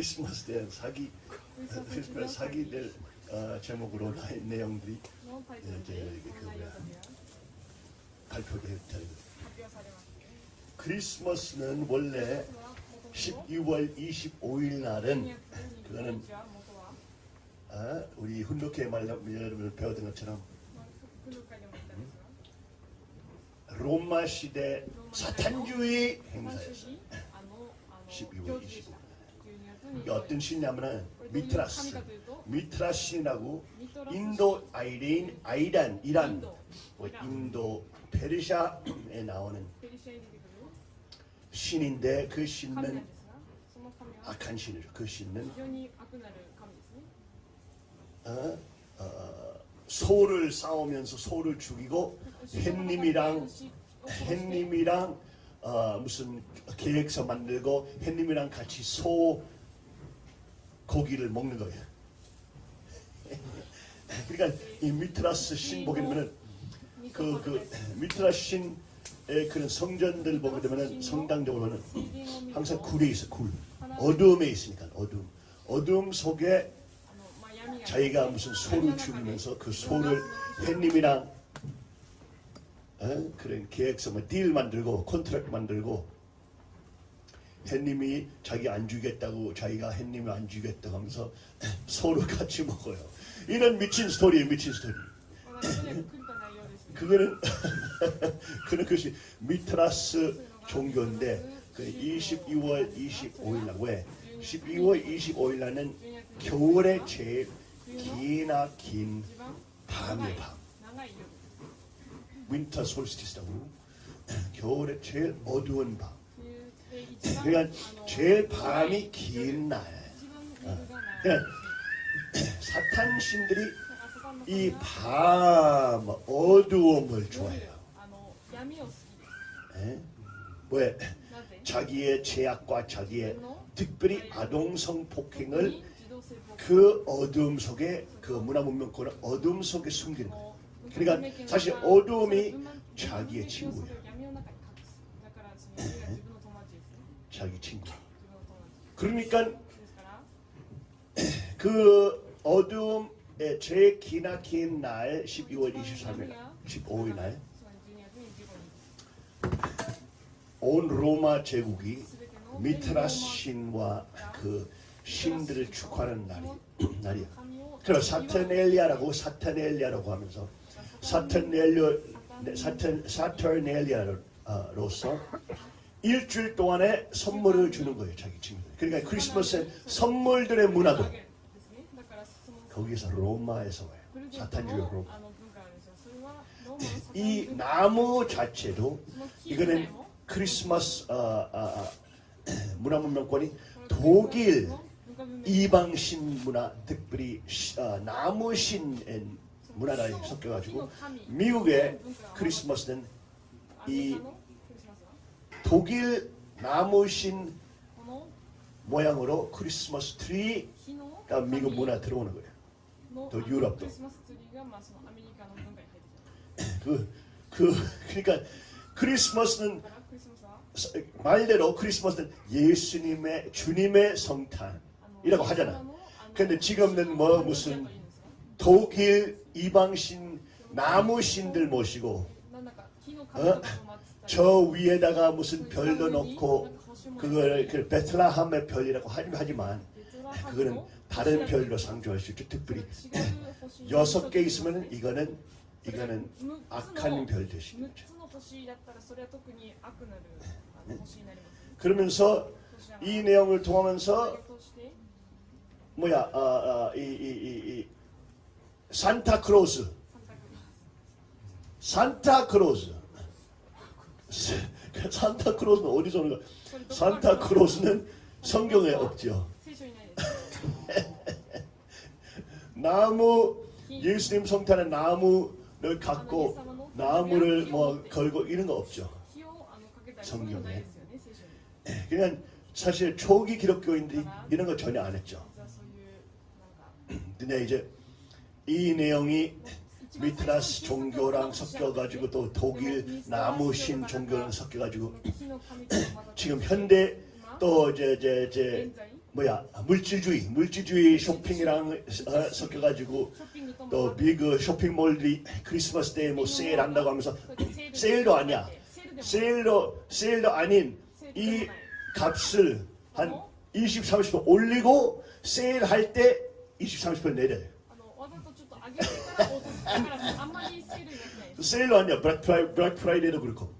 크리스마스 대 사기 크리스마스 사기 될 어, 제목으로 나의 내용들이 이제 그 발표되었다. 크리스마스는 원래 12월 25일 날은 그거는 아, 우리 훈독회 말라고 여러분 배웠던 것처럼 음? 로마 시대 사탄주의 행사였어요. 12월 25일. 어떤 신이냐면은 미트라스, 미트라스라고 인도 아이레인, 아이란, 이란, 뭐 인도 페르시아에 나오는 신인데 그 신은 악한 신이죠. 그 신은 어, 어, 소를 싸우면서 소를 죽이고 햇님이랑 햇님이랑 어, 무슨 계획서 만들고 햇님이랑 같이 소 고기를 먹는 거예요. 그러니까 이 미트라스 신 보게 되면은 그, 그 미트라스 신의 그런 성전들 보게 되면은 보면은 항상 굴에 있어 굴 어둠에 있으니까 어둠 어둠 속에 자기가 무슨 소를 죽이면서 그 소를 햇님이랑 어? 그런 계획서 뭐 deal 만들고 contract 만들고 햇님이 자기 안 주겠다고 자기가 햇님이 안 주겠다고 하면서 서로 같이 먹어요. 이런 미친 스토리에 미친 스토리. 그거는 그는 것이 미트라스 종교인데 그 22월 25일 날 왜? 12월 25일 날은 겨울의 제일 기나 긴 밤의 밤. winter solstice라고 겨울의 제일 어두운 밤. 그러니까 제일 밤이 긴 날. 어. 그러니까 사탄신들이 이 밤, 어두움을 좋아해요. 예? 네? 왜? 자기의 제약과 자기의 특별히 아동성 폭행을 그 어둠 속에 그 문화 문명권을 어둠 속에 숨기는 거예요. 그러니까 사실 어둠이 자기의 친구예요. 자기 친구. 그러니까 그 어두움에 제 기나긴 날 12월 23일 15일 날 온 로마 제국이 미트라스 신과 그 신들을 축하하는 날이, 날이야. 그래서 사테넬리아라고 사테넬리아라고 하면서 사테넬리아 사테, 사트, 일주일 동안에 선물을 주는 거예요. 자기 친구들. 그러니까 크리스마스엔 선물들의 문화도 거기서 로마에서 와요. 사탄주의 로마. 이 나무 자체도 이거는 크리스마스 아, 아, 아 문화문명권이 독일 이방신 문화 특별히 아, 나무신 문화가 섞여가지고 미국의 크리스마스는 이 독일 나무신 모양으로 크리스마스 트리 가 미국 문화 들어오는 거예요. 또 유럽도. 그, 그, 그러니까 크리스마스는 말대로 크리스마스는 예수님의 주님의 성탄이라고 하잖아. 근데 지금은 뭐 무슨 독일 이방신 나무신들 모시고 어? 저 위에다가 무슨 별도 놓고 그걸 그 베트라함의 별이라고 하지만 그거는 다른 별로 상주할 수 있죠. 특별히 여섯 개 있으면 이거는 이거는 악한 별 되시는 거죠. 네. 그러면서 이 내용을 통하면서 뭐야 아, 아, 이, 이, 이, 이 산타크로스 산타크로스 산타크로스는 어디서 오는 거 산타크로스는 성경에 없죠. 나무 예수님 성탄에 나무를 갖고 나무를 뭐 걸고 이런 거 없죠. 성경에. 예, 그냥 사실 초기 기독교인들이 이런 거 전혀 안 했죠. 근데 이제 이 내용이 미트라스 종교랑 섞여가지고 또 독일 나무신 종교랑 섞여가지고 지금 현대 또 이제 이제 이제 뭐야 물질주의 물질주의 쇼핑이랑 어, 섞여가지고 또 미그 쇼핑몰들이 크리스마스 때에 뭐 세일한다고 하면서 세일도 아니야 세일도 세일도 아닌 이 값을 한 20, 30% 올리고 세일할 때 20, 30% 내려요. 세일러 아니야 블랙 프라이, 블랙 프라이데이도 그렇고.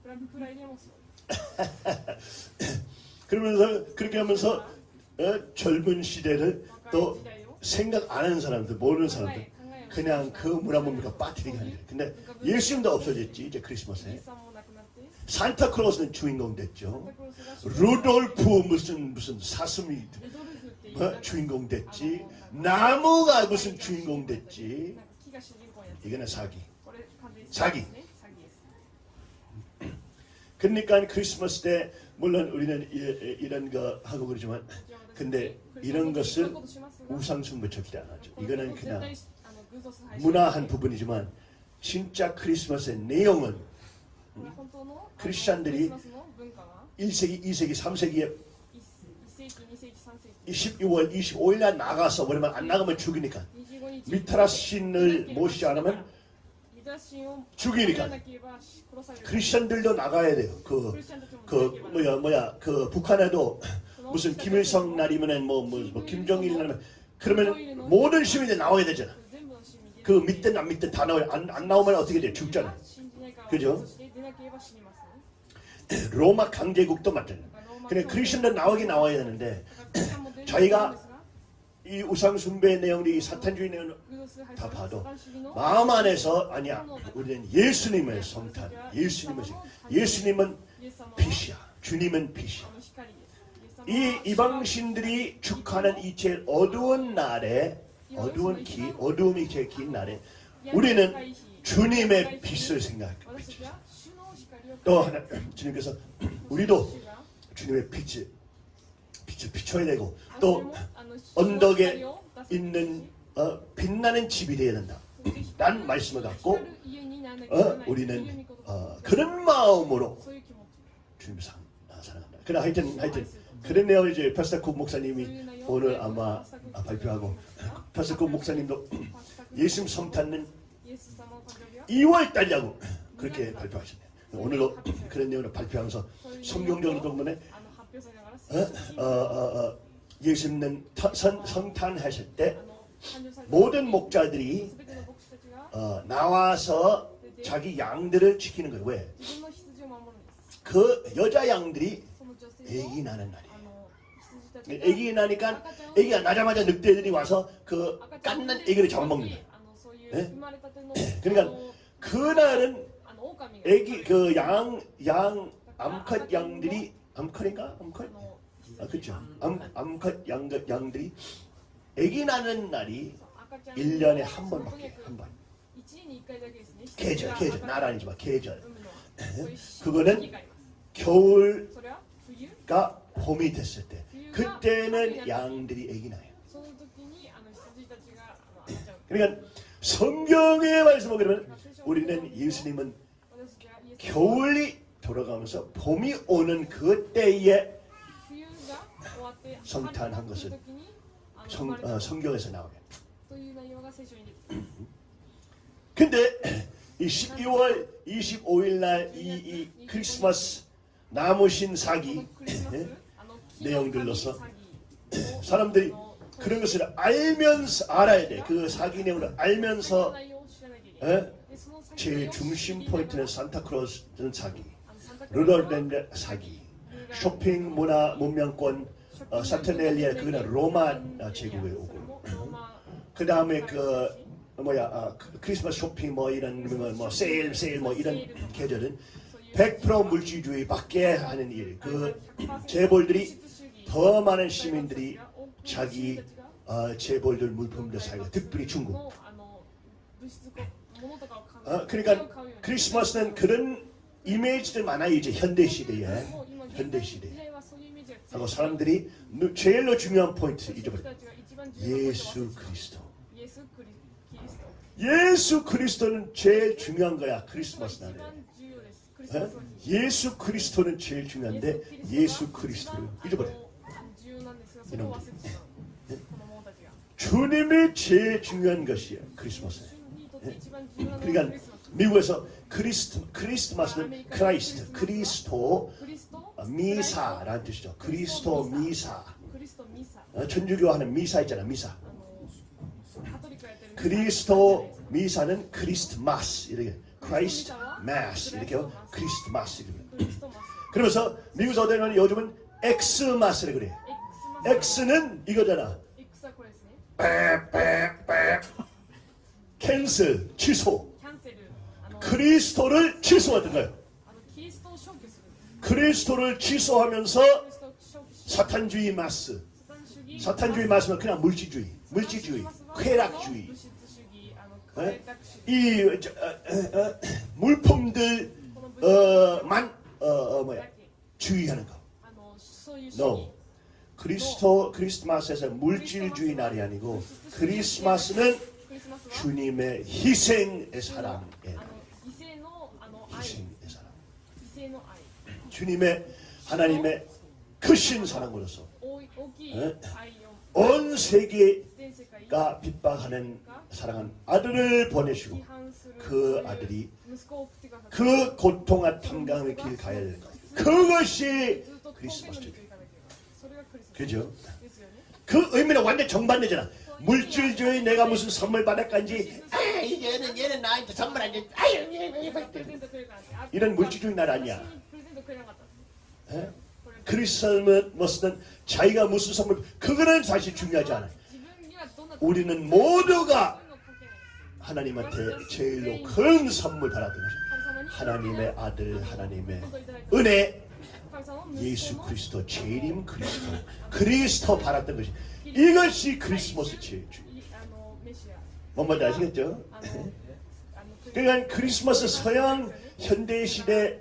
그러면서 그렇게 하면서 어, 젊은 시대를 또 생각 안 하는 사람들 모르는 사람들 그냥 그 문화 뭡니까 빠뜨리게 하는 거예요. 근데 예수님도 없어졌지 이제 크리스마스에. 산타클로스는 주인공 됐죠. 루돌프 무슨 무슨 사슴이 어? 주인공 됐지. 나무가 무슨 주인공 됐지. 이거는 사기. 사기. 그러니까 크리스마스 때 물론 우리는 이런 거 하고 그러지만 근데 이런 것을 우상숭배척이라 하죠. 이거는 그냥 문화한 부분이지만 진짜 크리스마스의 내용은 크리스찬들이 1세기, 2세기, 3세기에 1 12월 25일 날 나가서 왜냐면 안 나가면 죽으니까 미트라 신을 모시지 않으면 죽이니까. 크리스천들도 나가야 돼요. 그, 그 뭐야 뭐야 그 북한에도 무슨 김일성 날이면은 뭐, 뭐, 뭐 김정일 날이면 그러면 모든 시민들 나와야 되잖아. 그 믿든 안 믿든 다 나와요. 안, 안 나오면 어떻게 돼? 죽잖아. 그죠? 로마 강제국도 마찬가지. 그래 크리스천들 나오긴 나와야 되는데 저희가 이 우상 숭배 내용이 사탄주의 내용 다 봐도 마음 안에서 아니야. 우리는 예수님의 성탄, 예수님의 성- 예수님은 빛이야. 주님은 빛이야. 이 이방신들이 축하하는 이 제일 어두운 날에 어두운 기 어두움이 제일 긴 날에 우리는 주님의 빛을 생각합니다. 또 하나 주님께서 우리도 주님의 빛을 빛을 비춰야 되고 또 언덕에 있는 어, 빛나는 집이 되어야 된다. 란 말씀을 갖고 어, 우리는 어, 그런 마음으로 주님을 사, 아, 사랑한다. 그래 하여튼 하여튼 그런 내용을 이제 파스타코 목사님이 오늘 아마 아, 발표하고 파스타코 목사님도 예수님 성탄은 2월 달이라고 그렇게 발표하셨네요. 오늘도 그런 내용을 발표하면서 성경적으로 어, 어, 어, 어, 예수님은 터- 선, 성탄하실 때 모든 목자들이 어, 나와서 자기 양들을 지키는 거예요. 왜? 그 여자 양들이 애기 나는 날이에요. 애기 나니까 애기가 나자마자 늑대들이 와서 그 깐난 애기를 잡아먹는 거예요. 그러니까 그날은 애기 그 양 양 암컷 양들이 암컷인가 암컷 아, 그렇죠. 암, 암컷 양들, 양들이 애기 나는 날이 1년에 한 번밖에 한 번. 계절, 계절. 나라 아니지만 계절. 그거는 겨울가 봄이 됐을 때 그때는 양들이 애기 나요. 그러니까 성경의 말씀을 그러면 우리는 예수님은 겨울이 돌아가면서 봄이 오는 그때에 성탄한 것은 성, 어, 성경에서 나오게. 근데 이 12월 25일 날 이 이 크리스마스 나무신 사기 내용들로서 사람들이 그런 것을 알면서 알아야 돼. 그 사기 내용을 알면서 에? 제일 중심 포인트는 산타크로스는 사기, 루돌랜드 사기, 쇼핑 문화 문명권 어, 사트넬리아 그거는 로마 아, 제국에 오고 그 다음에 그 뭐야 아, 그- 크리스마스 쇼핑 뭐 이런 뭐, 뭐 세일 세일 뭐 이런 계절은 100% 물질주의 밖에 하는 일. 그 재벌들이 더 많은 시민들이 자기 어, 재벌들 물품들 사고 특별히 중국. 어, 그러니까 크리스마스는 그런 이미지들 많아요 이제 현대 시대에 현대 시대에. 하고 사람들이 제일로 중요한 포인트 잊어버려. 예수 그리스도. 예수 그리스도는 제일 중요한 거야. 크리스마스 날에. 어? 예수 그리스도는 제일 중요한데 예수 그리스도를 잊어버려. 이놈들. 네? 주님이 제일 중요한 것이에요. 네? 그러니까 크리스마스. 그러니까 미국에서 Christ, 크리스마스는 Christ, 크리스토, 미사라는 뜻이죠. 그리스도 미사. 그리스도 미사. 어, 천주교 하는 미사 있잖아, 미사. 그리스도 미사는 크리스마스 이렇게 Christ mas 이렇게요. 크리스마스 이렇게. 그러면서 미국 사람들은 요즘은 엑스마스를 그래. 엑스는 이거잖아. 빼빼빼 캔슬 취소. 크리스토를 취소하던 거예요. 그리스도를 취소하면서 사탄주의 마스 사탄주의 마스는 그냥 물질주의 물질주의 쾌락주의 네? 이 저, 어, 어, 어 물품들만 어, 어, 뭐야 주의하는 거. No. 그리스도 크리스마스에서 물질주의 날이 아니고 크리스마스는 주님의 희생의 사랑의 날. 주님의 하나님의 크신 사랑으로서 네? 온 세계가 빗박하는 사랑한 아들을 보내시고 그 아들이 그 고통과 탐감의 길 가야 될 거예요. 그것이 크리스마스죠. 그죠? 그 의미는 완전 정반대잖아. 물질주의 내가 무슨 선물 받았간지 아 얘는 얘는 나한테 선물 안 줬. 아유 이런 물질주의 날 아니야. 예? 그리스 삶은 무슨 자기가 무슨 선물 그거는 사실 중요하지 않아요. 우리는 모두가 하나님한테 제일로 큰 선물 받았던 것입니다. 하나님의 아들 하나님의 은혜 예수 그리스도 제림 그리스도 그리스도 바랐던 것이 이것이 크리스마스 제주 뭔 말인지 아시겠죠? 그러니까 크리스마스 서양 현대 시대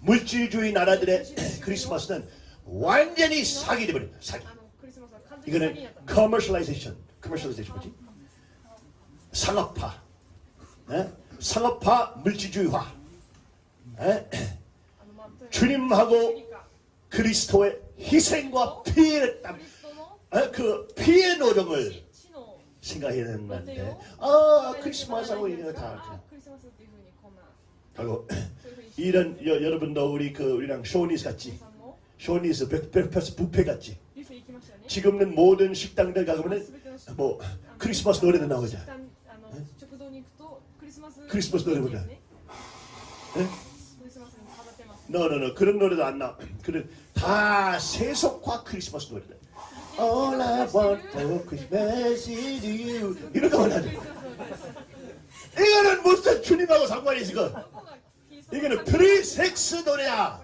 물질주의 나라들의 크리스마스는 완전히 사기 되버려 사기. 이거는 commercialization, commercialization 뭐지? 상업화, 에? 상업화 물질주의화. 에? 주님하고 그리스도의 희생과 피해를 땀, 에? 그 피해 노동을 생각해야 되는 건데, 아 크리스마스하고 이거 다. 그렇죠. 결국 이런 여, 러분도 우리 그 우리랑 Shoney's 갔지? Shoney's breakfast 부페 갔지? 지금은 모든 식당들 가보면 뭐 크리스마스 노래도 나오죠. 네? 크리스마스 노래보다. 네? no no no 그런 노래도 안 나와 그런 다 세속화 크리스마스 노래다. All I want for Christmas is you. 이런 거 원하죠. 이거는 무슨 주님하고 상관이 있어? 이거는 프리섹스 노래야.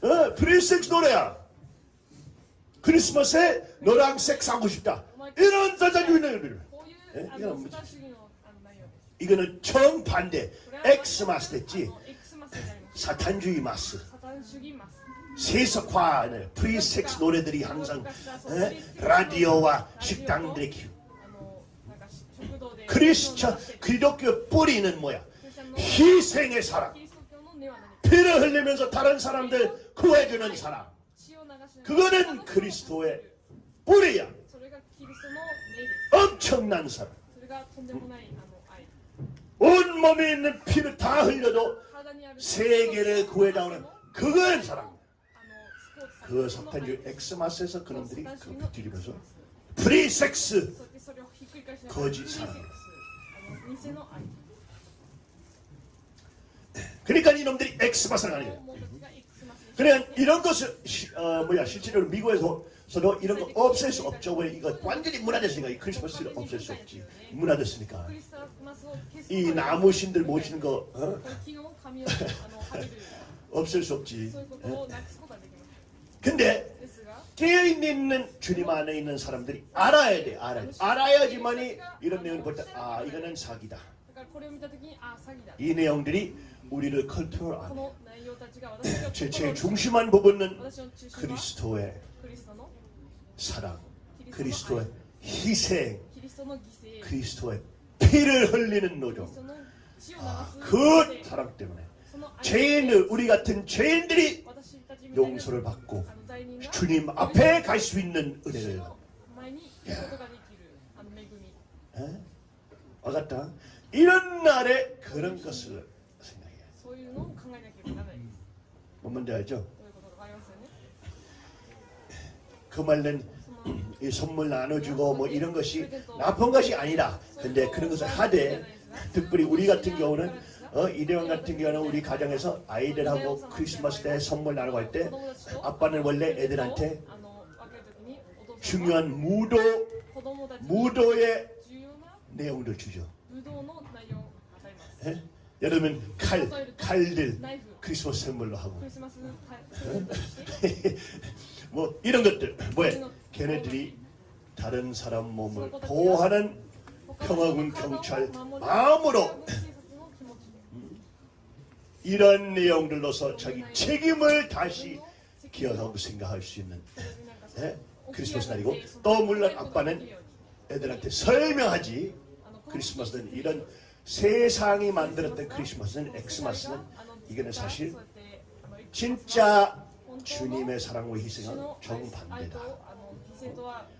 어, 프리섹스 노래야. 크리스마스에 너랑 섹스하고 싶다. 이런 사탄주의는 네? 예? 이거는 뭐지? 이거는 정반대. Xmas 됐지. 사탄주의 mas. 세속화하는 프리섹스 노래들이 항상 에? 어? 라디오와 식당들의 기운. 크리스천, 기독교 뿌리는 뭐야? 희생의 사랑 피를 흘리면서 다른 사람들 구해주는 사랑 그거는 그리스도의 뿌리야. 엄청난 사랑 온몸에 있는 피를 다 흘려도 세계를 구해다오는 그건 사랑 그 석탄주 엑스마스에서 그놈들이 그 뒤집어서 프리섹스 거짓 사랑 그러니까 이놈들이 Xmas를 하는 거예요. 그래 이런 것을 어, 뭐야 실제로 미국에서도 이런 거 없앨 수 없죠. 왜 이거 완전히 문화됐으니까 이 크리스마스를 없앨 수 없지. 문화됐으니까 이 나무 신들 모시는 거 어? 없앨 수 없지. 예? 근데 깨어있는 주님 안에 있는 사람들이 알아야 돼. 알아야 돼. 알아야지만이 이런 내용을 볼때아 이거는 그러니까 아, 사기다. 이 내용들이 우리를 컬투어 안 해요. 제, 제 중심한 부분은 그리스도의 사랑, 그리스도의 희생, 그리스도의 피를 흘리는 노력. 아, 그 사랑 때문에 죄인을 우리 같은 죄인들이 용서를 받고 주님 앞에 갈 수 있는 은혜를 예. 아갔다 이런 날에 그런 것을 いうのを考えなければならないです 뭔 말인지 알죠? どういうことかわかりますよね 그 말은 その 이 선물 나눠주고 뭐 이런 것이 나쁜 것이 아니라 근데 그런 것을 하되 특별히 우리 같은 경우는 어, 이대원 같은 경우는 우리 가정에서 아이들하고 크리스마스 때 선물 나누고 할 때 아빠는 원래 애들한테 あの分けるときにお父さんは 중요한 무도 子供たちに 무도의 重要な 내용들 주죠. 武 여름은 칼, 칼들 크리스마스 선물로 하고. 뭐 이런 것들. 뭐야? 걔네들이 다른 사람 몸을 보호하는 평화군 경찰 마음으로 이런 내용들로서 자기 책임을 다시 기억하고 생각할 수 있는 네? 크리스마스 날이고 또 물론 아빠는 애들한테 설명하지. 크리스마스는 이런 세상이 만들었던 크리스마스는 엑스마스는 이거는 사실 진짜 주님의 사랑과 희생은 정반대다.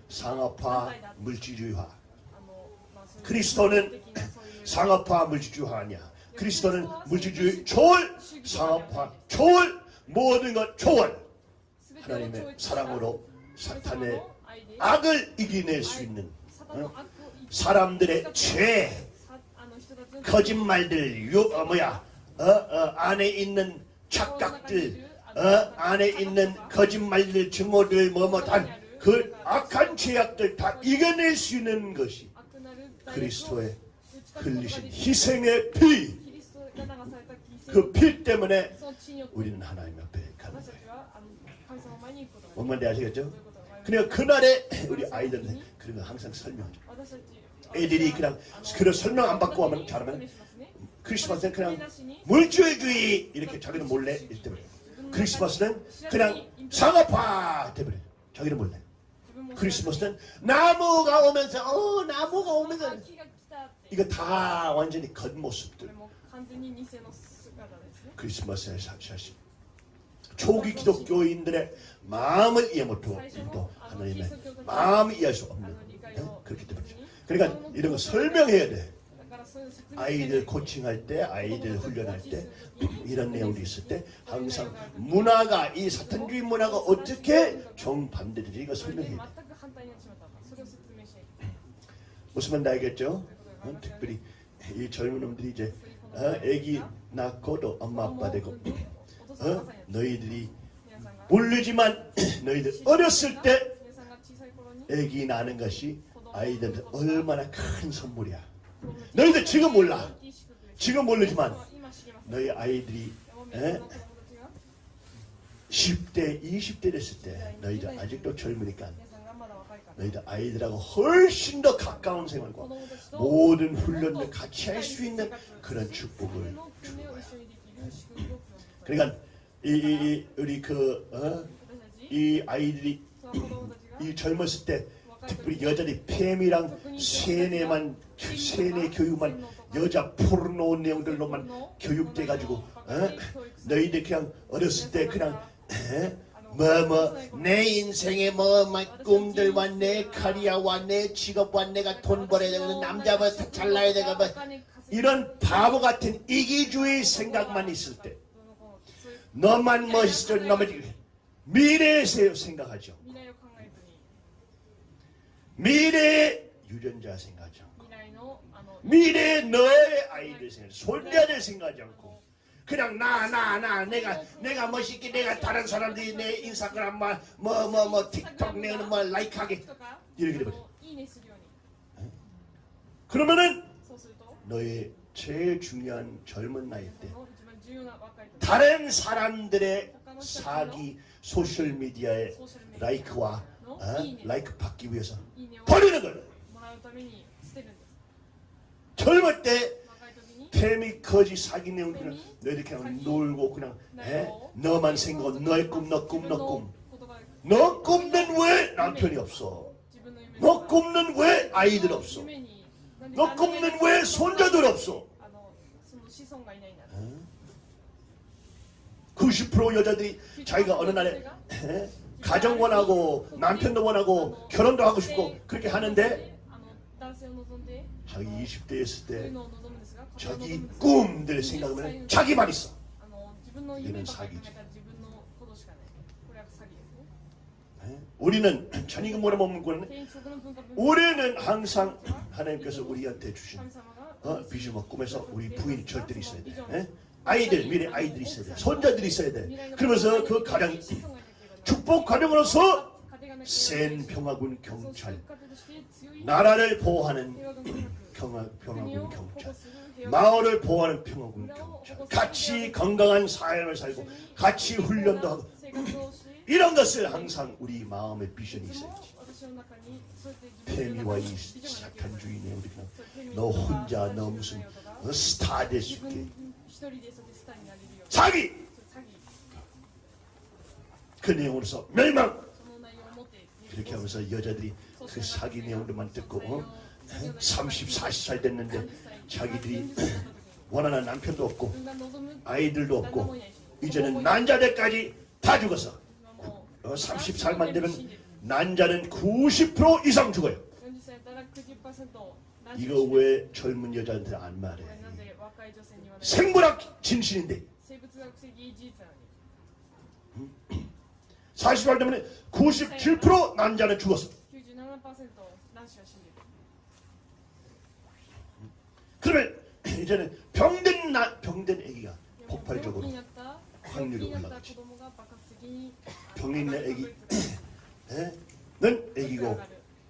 상업화, 물질주의화. 그리스도는 상업화, 물질주의화 아니야. 그리스도는 물질주의 초월, 상업화 초월, 모든 것 초월. 하나님의 사랑으로 사탄의 악을 이겨낼 수 있는 어? 사람들의 죄, 거짓말들, 유, 어, 뭐야, 어, 어, 안에 있는 착각들, 어, 안에 있는 거짓말들, 증오들, 뭐뭐 단 그 악한 죄악들 다 이겨낼 수 있는 것이 그리스도의 흘리신 희생의 피, 그 피 때문에 우리는 하나님 앞에 가는 거예요. 뭔 말인지 아시겠죠? 그러니까 그날에 우리 아이들한테 그런 거 항상 설명하죠. 애들이 그냥 그런 설명 안 받고 하면 잘하면 크리스마스는 그냥 물질주의 이렇게 자기는 몰래 돼버려요. 크리스마스는 그냥 상업화 돼버려요. 자기는 몰래. 크리스마스는 나무가 오면서 어 나무가 오면서 이거 다 완전히 겉모습들. 크리스마스의 사실 초기 기독교인들의 마음을 이해 못하고 또 하나님의 마음을 이해할 수 없는 예? 그렇기 때문이죠. 그러니까 이런 거 설명해야 돼. 아이들 코칭할 때, 아이들 훈련할 때 이런 내용도 있을 때 항상 문화가 이 사탄주의 문화가 어떻게 정반대되지 이거 설명해야 돼. 무슨 말인지 알겠죠? 어? 특별히 이 젊은 놈들이 이제 어? 애기 낳고도 엄마 아빠 되고 어? 너희들이 모르지만 너희들 어렸을 때 애기 낳는 것이 아이들한테 얼마나 큰 선물이야. 너희들 지금 몰라. 지금 모르지만 너희 아이들이 에? 10대, 20대 됐을 때 너희들 아직도 젊으니까 너희들 아이들하고 훨씬 더 가까운 생활과 모든 훈련을 같이 할 수 있는 그런 축복을 주는 거야. 그러니까 이, 이, 이 우리 그 어? 이 아이들이 이 젊었을 때 특별히 여자들이 팸이랑 세뇌만 세뇌 교육만 여자 포르노 내용들로만 교육돼 가지고 어? 너희들 그냥 어렸을 때 그냥 뭐뭐내 인생의 뭐, 뭐 꿈들과 내 카리아와 내 직업과 내가 돈 벌어야 되고 남자부터 잘나야 되고 뭐 이런 바보 같은 이기주의 생각만 있을 때 너만 멋있어 너만 미래에 생각하죠. 미래의 유전자 생각하지 않고 미래의 너의 아이들 생각, 손자들 생각하지 않고 그냥 나 나 나 내가 내가 멋있게 내가 다른 사람들이 내 인스타그램 뭐뭐 뭐 뭐 틱톡 내는 뭐 라이크하게 이렇게 돼버려. 그러면은 너의 제일 중요한 젊은 나이 때 다른 사람들의 사기 소셜 미디어의 라이크와 어? 라이크 받기 위해서 버리는 거예요. 젊을 때 팸이 거지 사기 내용들은 너희들 그냥 놀고 그냥 에? 너만 생각하고 너의 꿈, 너 꿈, 너 꿈. 너 꿈는 왜 남편이 없어? 너 꿈는 왜 아이들 없어? 너 꿈는 왜 손자들 없어? 90% 여자들이 자기가 어느 날에 에? 가정 원하고 남편도 원하고 결혼도 하고 싶고 그렇게 하는데 자기 20대였을 때 자기 꿈들 생각하면 자기만 있어. 이는 사기지. 네? 우리는 전이금 뭐라 먹는 거는 우리는 항상 하나님께서 우리한테 주신 어, 비전과 꿈에서 우리 부인이 절대로 있어야 돼. 네? 아이들 미래 아이들이 있어야 돼. 손자들이 있어야 돼. 그러면서 그 가장 축복 가정으로서 센 평화군 경찰 나라를 보호하는 음, 평화군 경찰 마을을 보호하는 평화군 경찰. 같이 건강한 사회를 살고 같이 훈련도 하고 이런 것을 항상 우리 마음의 비전이 있어야지. 페미와 이 착한 주인의 우리가 너 혼자 너 무슨 스타 될 수 있게. 자기 그 내용으로서 멸망 이렇게 하면서 여자들이 그 사기 내용들만 듣고 어? 30, 40살 됐는데 자기들이 원하는 남편도 없고 아이들도 없고 이제는 난자들까지 다 죽어서 30살만 어, 되면 난자는 90% 이상 죽어요. 이거 왜 젊은 여자한테 안 말해? 생물학 진실인데. 48 때문에 97% 난자를 죽었습니다. 그러면 이제는 병든 나, 병든 아기가 폭발적으로 확률이 올라가죠. 병 있는 아기 예? 는 아기고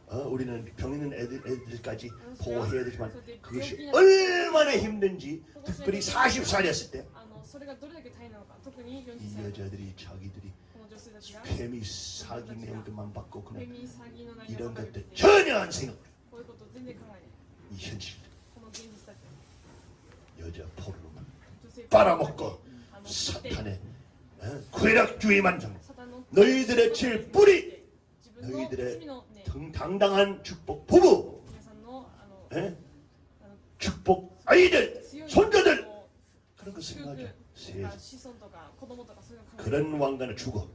어, 우리는 병 있는 애들, 애들까지 보호해야 되지만 그것이 얼마나 힘든지 특별히 40살이었을 때 이 여자들이 자기들이 뱀이 사기 내용만 받고 그냥 이런 것들 전혀 안 생각해요. 이 현실. 여자 포로로만 빨아먹고 사탄의 어, 괴락주의만 정 너희들의 칠 뿌리! 너희들의 당당한 축복 부부! 예? 축복 아이들! 손자들! 그렇죠. 그 생각이 세상 그런 왕가는 죽어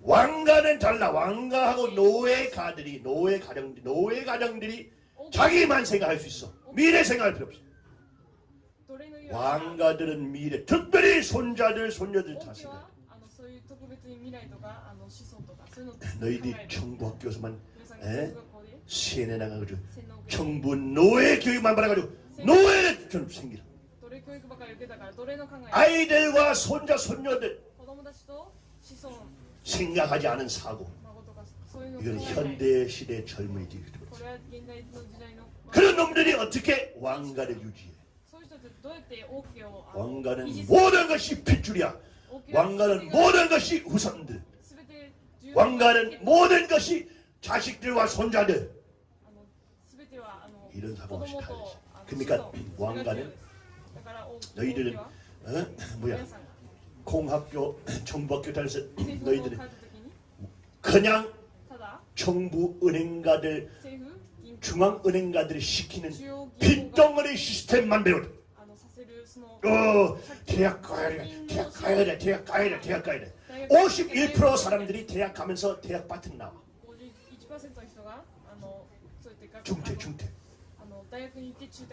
왕가는 달라. 왕가하고 노예가들이 노예 가정 노예 가정들이 자기만 생각할 수 있어. 미래 생각할 필요 없어. 왕가들은 미래 특별히 손자들 손녀들 다 생각해. 네, 너희들이 정부 학교에서만 시내 나가가지고 정부 노예 교육만 받아가지고 노예 좀 생기라. 아이들과 손자 손녀들 생각하지 않은 사고. 이건 현대 시대 젊은이들이 그렇지. 그런 놈들이 어떻게 왕가를 유지해? 왕가는 모든 것이 핏줄이야. 왕가는 모든 것이 후손들. 왕가는 모든 것이 자식들과 손자들. 이런 사고가 싫다 그러니까 왕가는 너희들은 어? 뭐야 공학교 정부학교 다녔어 너희들은 그냥 정부 은행가들 중앙은행가들이 시키는 빈덩어리 시스템만 배우다 어, 대학 가야 돼, 대학 가야 돼, 대학 가야 돼, 대학 가야 돼. 51% 사람들이 대학 가면서 대학 바튼 나와. 중퇴, 중퇴.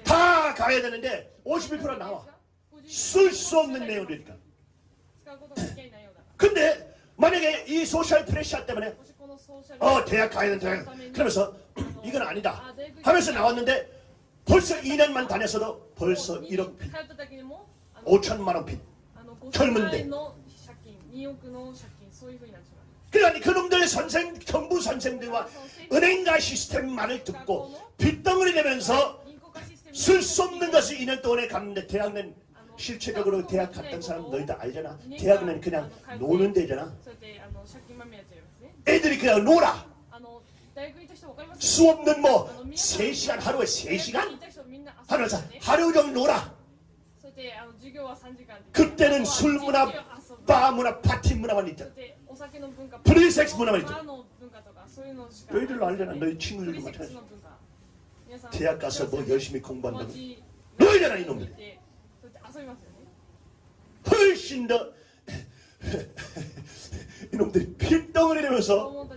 다 가야 되는데 51% 나와. 쓸 수 없는 내용이니까. 근데 만약에 이 소셜 프레셔 때문에 어 대학 가야 된다. 그러면서 이건 아니다. 하면서 나왔는데 벌써 2년만 다녔어도 벌써 1억 빚. 5천만원 빚. 젊은데. 그러니 그놈들 선생 정부 선생들과 은행가 시스템만을 듣고 빚덩어리 내면서 쓸 수 없는 것을 2년 동안에 갔는데 대학은 실체적으로 대학 갔던 사람 너희들 알잖아. 대학은 그냥 노는 데잖아. 애들이 그냥 놀아. 수업은 뭐 3시간 하루에 3시간? 하루, 하루 종일 놀아. 그때는 술 문화, 바 문화, 파티 문화만 있다. 프리섹스 문화만 있다. 너희들도 알잖아. 너희 친구들도 마찬가지. 대학 가서 뭐 열심히 공부한다고. 너희잖아 이놈들. 훨씬 더 이놈들이 필덩을 내면서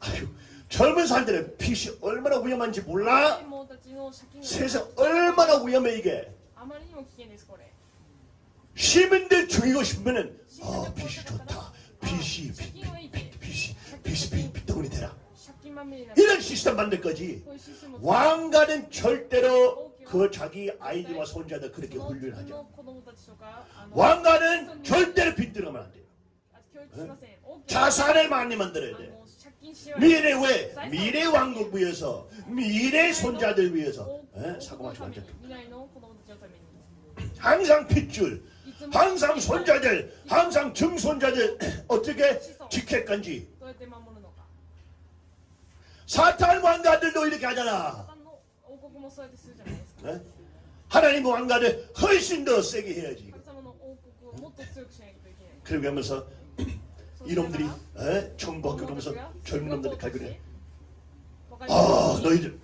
아유, 젊은 사람들의 빛이 얼마나 위험한지 몰라? 세상 얼마나 위험해 이게? 시민들 죽이고 싶으면은 아, 어 빛이 좋다. 빛이 빛이 빛이 빛이 빛덩어리 되라. 이런 시스템 만들 거지. 왕가는 절대로 그 자기 아이들과 손자들 그렇게 훈련하죠. 왕가는 절대로 빈들으면 안 돼요. 응? 자산을 많이 만들어야 돼. 미래 왜? 미래 왕국 위해서, 미래 손자들 위해서. 응? 사고마치면 안 항상 핏줄, 항상 손자들, 항상 증손자들 어떻게 지킬 건지. 사탄 왕가들도 이렇게 하잖아. 하나님 왕가를 훨씬 더 세게 해야지. 그러고 하면서 이놈들이 에? 총과 그러면서 젊은 놈들이 갈그래. 아 너희들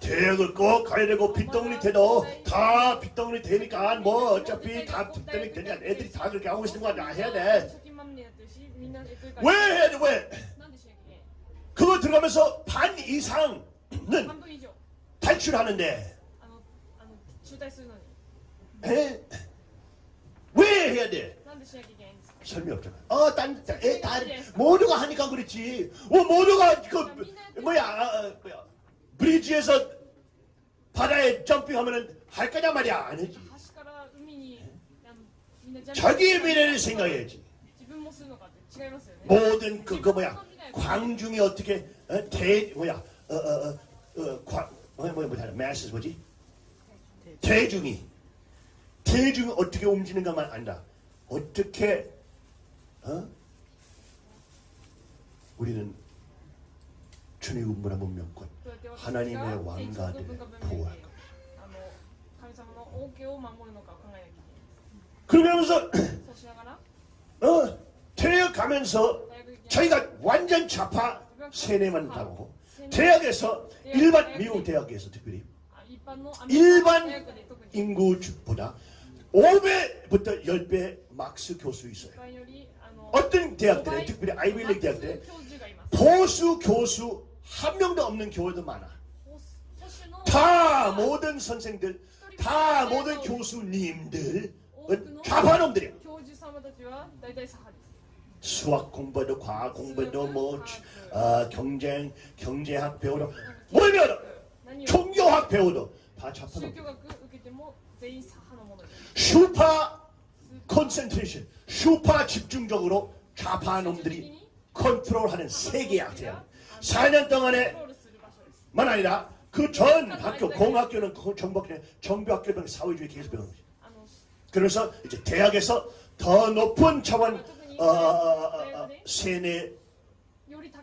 대학을 꼭 가야 되고 빗덩어리 돼도 다 빗덩어리 되니까 뭐 어차피 다 빗덩어리 되냐 애들이 다 그렇게 하고 있는 거야 해야 돼. 왜 해야 돼 왜? 그거 들어가면서 반 이상은 탈출하는데 에? 왜 해야 돼? 설명 없잖아. 어, 딴, 에, 다, 모두가 하니까 그렇지. 어, 모두가 그 뭐야, 아, 어, 뭐야, 브리지에서 바다에 점핑하면은 할 거냐 말이야 안 하지. 자기 미래를 생각해야지. 모든 그, 그 뭐야 광중이 어떻게 어, 대 뭐야 어, 어, 어, 어 광, 뭐야 뭐야 뭐야 masses 뭐지? 대중이 대중이 어떻게 움직이는가만 안다. 어떻게 어? 우리는 주님의 문화 문명권 하나님의 왕가들의 보호할 것. 그러면서 어, 데려가면서 자기가 완전 좌파 세뇌만 당하고 대학에서 일반 미국 대학에서 특별히 일반 인구보다 5배부터 10배 막스 교수 있어요. 어떤 대학들에 특별히 아이빌리 대학들에 보수 교수 한 명도 없는 교회도 많아. 다 모든 선생들, 다 모든 교수님들 은 좌파놈들이야. 수학 공부도 과학 공부도 뭐 어, 경쟁 경제학 배우도 뭘 배워도 종교학 배우도 다 잡아놓 슈퍼 컨센트레이션 슈퍼 집중적으로 좌파놈들이 컨트롤하는 세계학이야 4년 동안에만 아니라 그 전 학교 공학교는 정부학교 정부학교 등 사회주의 계속 배우는 거지 그래서 이제 대학에서 더 높은 차원 아, 아, 아, 아 세뇌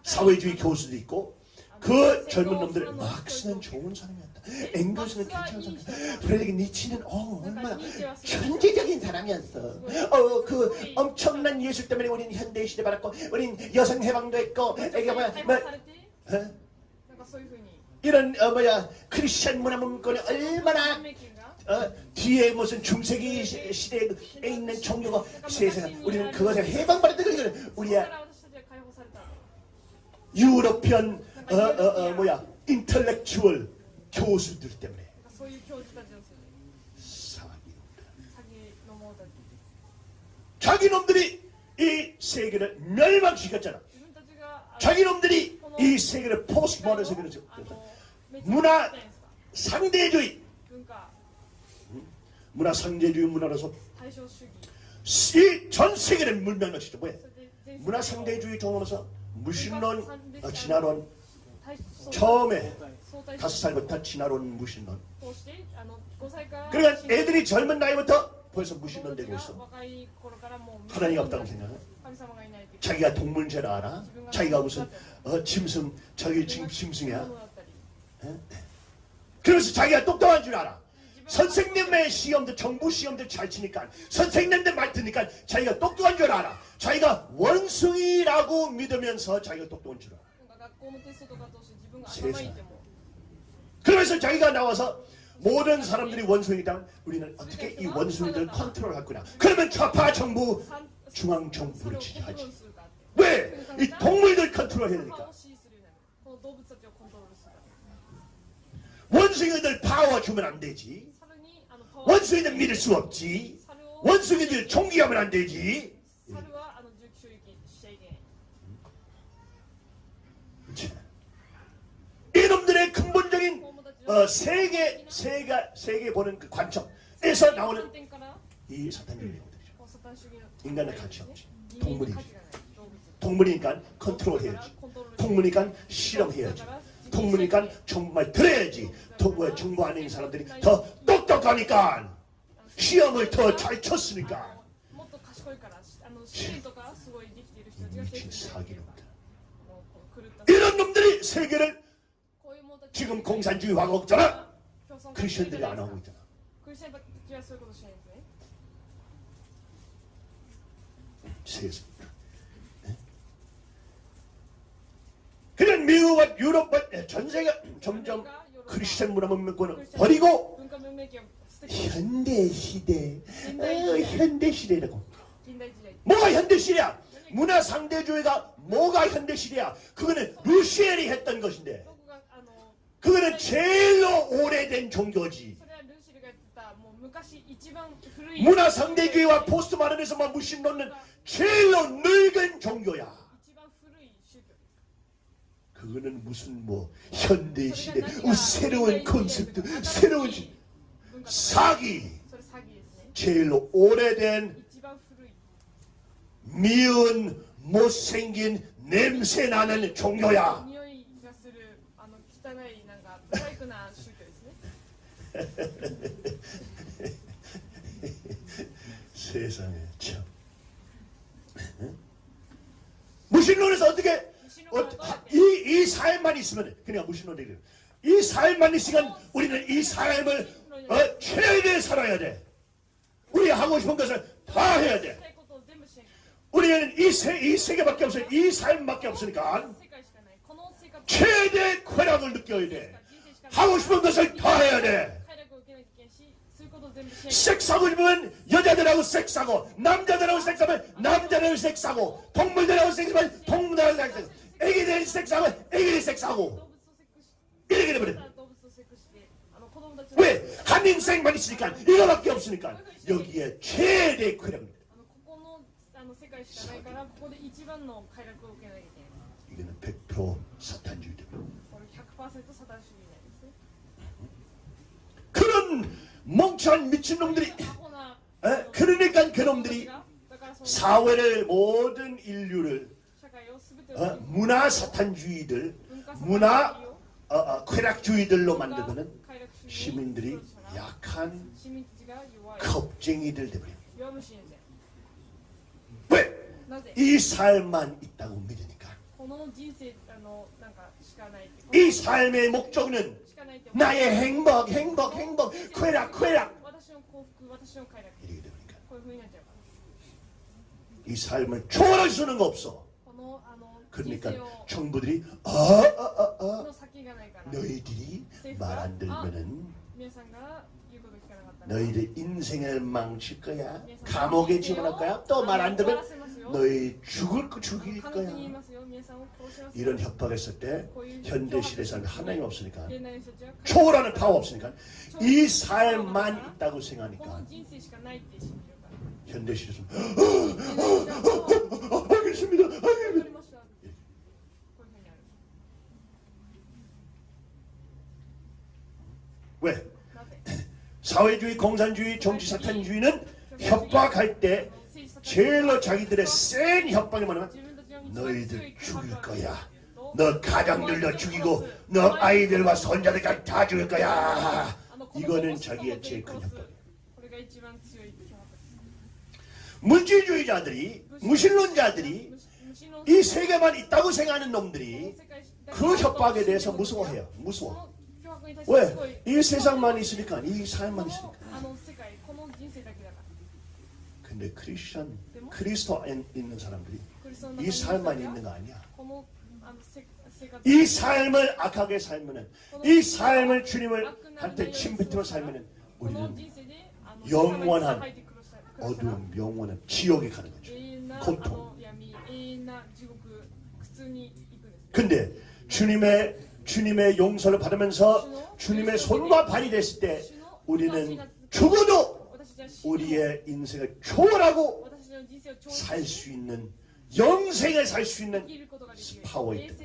사회주의 교수도 있고 그 젊은 놈들 막스는 좋은 사람이었다. 앵글스는 괜찮은 사람이었다. 프레드릭 니치는 어, 얼마나 현재적인 사람이었어. 어, 그 엄청난 예술 때문에 우리는 현대 시대 받았고 우린 여성 해방도 했고 이게 뭐야 뭐, 이런 어, 뭐야 크리스천 문화 문건이 얼마나 어? 뒤에 무슨 중세기 시대에 그 있는 종교가 세상에 우리는 그것을 해방받았다 그거는 우리의 유럽편 어, 어, 어, 뭐야 intellectual 교수들 때문에 자기 놈들이 이 세계를 멸망시켰잖아. 자기 놈들이 이 세계를 포스트모던 세계로 문화 상대주의 문화 상대주의 문화로서 이 전 세계를 물면허시죠 뭐예요? 문화 상대주의 종으로서 무신론, 어, 진화론. 처음에 다섯 살부터 진화론, 무신론. 그러니까 애들이 젊은 나이부터 벌써 무신론 되고 있어. 하나님 없다고 생각해. 자기가 동물죄라 알아? 자기가 무슨 어, 짐승 자기 짐승이야. 그래서 자기가 똑똑한 줄 알아. 선생님의 시험들 정부 시험들 잘 치니까 선생님들 말 듣니까 자기가 똑똑한 줄 알아. 자기가 원숭이라고 믿으면서 자기가 똑똑한 줄 알아. 세상 그러면서 자기가 나와서 모든 사람들이 원숭이다. 우리는 어떻게 이 원숭이들 컨트롤할 거냐? 그러면 좌파 정부 중앙 정부를 지지하지. 왜? 이 동물들 컨트롤 해야 되니까. 원숭이들 파워 주면 안 되지. 원숭이는 믿을 수 없지. 원숭이는 존귀하면 안 되지. 이놈들의 근본적인 어, 세계 세계 세계 보는 그 관점에서 나오는 이 사탄의 내용들이죠. 인간의 관점, 동물이죠. 동물이니까 컨트롤해야지. 동물이니까 실험해야지. 동물이니까 정말 들어야지. 동물 정보 안에 있는 사람들이 더 똑똑하니까 시험을 더 잘 쳤으니까. 음, 미친 사기놈들 이런 놈들이 세계를 지금 공산주의 하고 있잖아. 크리스천들이 안 하고 있잖아. 세상 네? 그냥 미국과 유럽과 네, 전 세계 점점 크리스천 문화만 믿고는 버리고 현대 시대. 현대 시대라고. 뭐가 현대 시대야? 문화 상대주의가 뭐가 현대 시대야? 그거는 루시엘이 했던 것인데. 그거는 제일로 오래된 종교지. 문화 상대주의와 포스트 마른에서만 무신 놓는 제일로 늙은 종교야. 그거는 무슨 뭐 현대 시대, 새로운 콘셉트, 새로운 사기. 제일 오래된 미운 못생긴 냄새나는 종교야. 세상에 참. 무신론에서 어떻게 어, 이이 사연만 있으면 그냥 무신론이래요. 이 삶만 있으면 우리는 이 삶을 어, 최대에 살아야 돼. 우리 하고 싶은 것을 다 해야 돼. 우리는 이, 세, 이 세계밖에 없어요. 이 삶밖에 없으니까 최대의 쾌락을 느껴야 돼. 하고 싶은 것을 다 해야 돼. 섹스하고 싶으면 여자들하고 섹사고 남자들하고 섹스하면 남자들하고 섹사고 동물들하고 섹스하면 동물들하고 섹사고 애기들 섹스하면 애기들 섹스하고 이렇게 돼버려. 왜? 한 인생만 있으니까 이거밖에 없으니까 여기에 최대의 쾌락을 이거는 100% 사탄주의 때문에. 그런 멍청한 미친놈들이 에? 그러니까 그놈들이 사회를 모든 인류를 어? 문화 사탄주의들 문화 어, 어, 쾌락주의들로 만들고는 시민들이 약한 겁쟁이들 되버려. 왜? 이 삶만 있다고 믿으니까. 이 삶의 목적은 나의 행복, 행복, 행복, 쾌락, 쾌락. 이렇게 되니까. 이 삶을 초월할 수는 없어. 그러니까 총부들이 아, 아, 아, 아. 너희들이 말 안 들면은 너희들 인생을 망칠 거야. 감옥에 집어넣을 거야. 또 말 안 들면 너희 죽을 거 죽일 거야. 이런 협박했을 때 현대시대에서는 하나님 없으니까 초월하는 파워 없으니까 이 삶만 있다고 생각하니까 현대시대에서는 알겠습니다. 알겠습니다. 왜? 사회주의, 공산주의, 정치사탄주의는 협박할 때 제일로 자기들의 센 협박이 뭐냐면 너희들 죽일 거야. 너 가장들도 죽이고 너 아이들과 손자들까지 다 죽일 거야. 이거는 자기의 제일 큰 협박이야. 물질주의자들이 무신론자들이 이 세계만 있다고 생각하는 놈들이 그 협박에 대해서 무서워해요. 무서워. 왜? 이 세상만 있으니까, 이 삶만 있으니까. 근데 크리스천, 크리스토 있는 사람들이 이 삶만 있는 거 아니야. 이 삶을 악하게 살면은, 이 삶을 주님을 한테 침뱉으며 살면은 우리는 영원한 어두운 영원한 지옥에 가는 거죠. 고통. 근데 주님의 주님의 용서를 받으면서 주님의 손과 발이 됐을 때 우리는 죽어도 우리의 인생을 초월하고 살 수 있는 영생을 살 수 있는 파워 있다.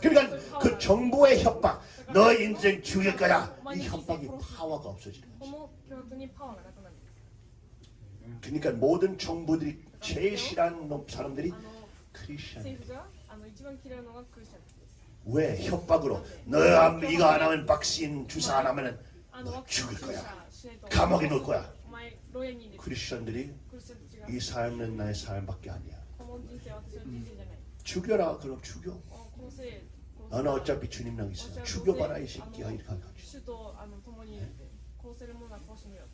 그러니까 그 정보의 협박, 너 인생 죽일 거야. 이 협박이 파워가 없어지는 거죠. 그러니까 모든 정보들이 제일 싫어하는 사람들이 크리스천. 왜 협박으로? 너 이거 안 하면 박신 주사 안 하면 너 죽을 거야. 감옥에 넣을 거야. 크리스천들이 이 삶은 나의 삶밖에 아니야. 음. 죽여라. 그럼 죽여. 너는 어차피 주님랑 있어. 죽여봐라 이 새끼야. 이렇게 하는 거지. 네.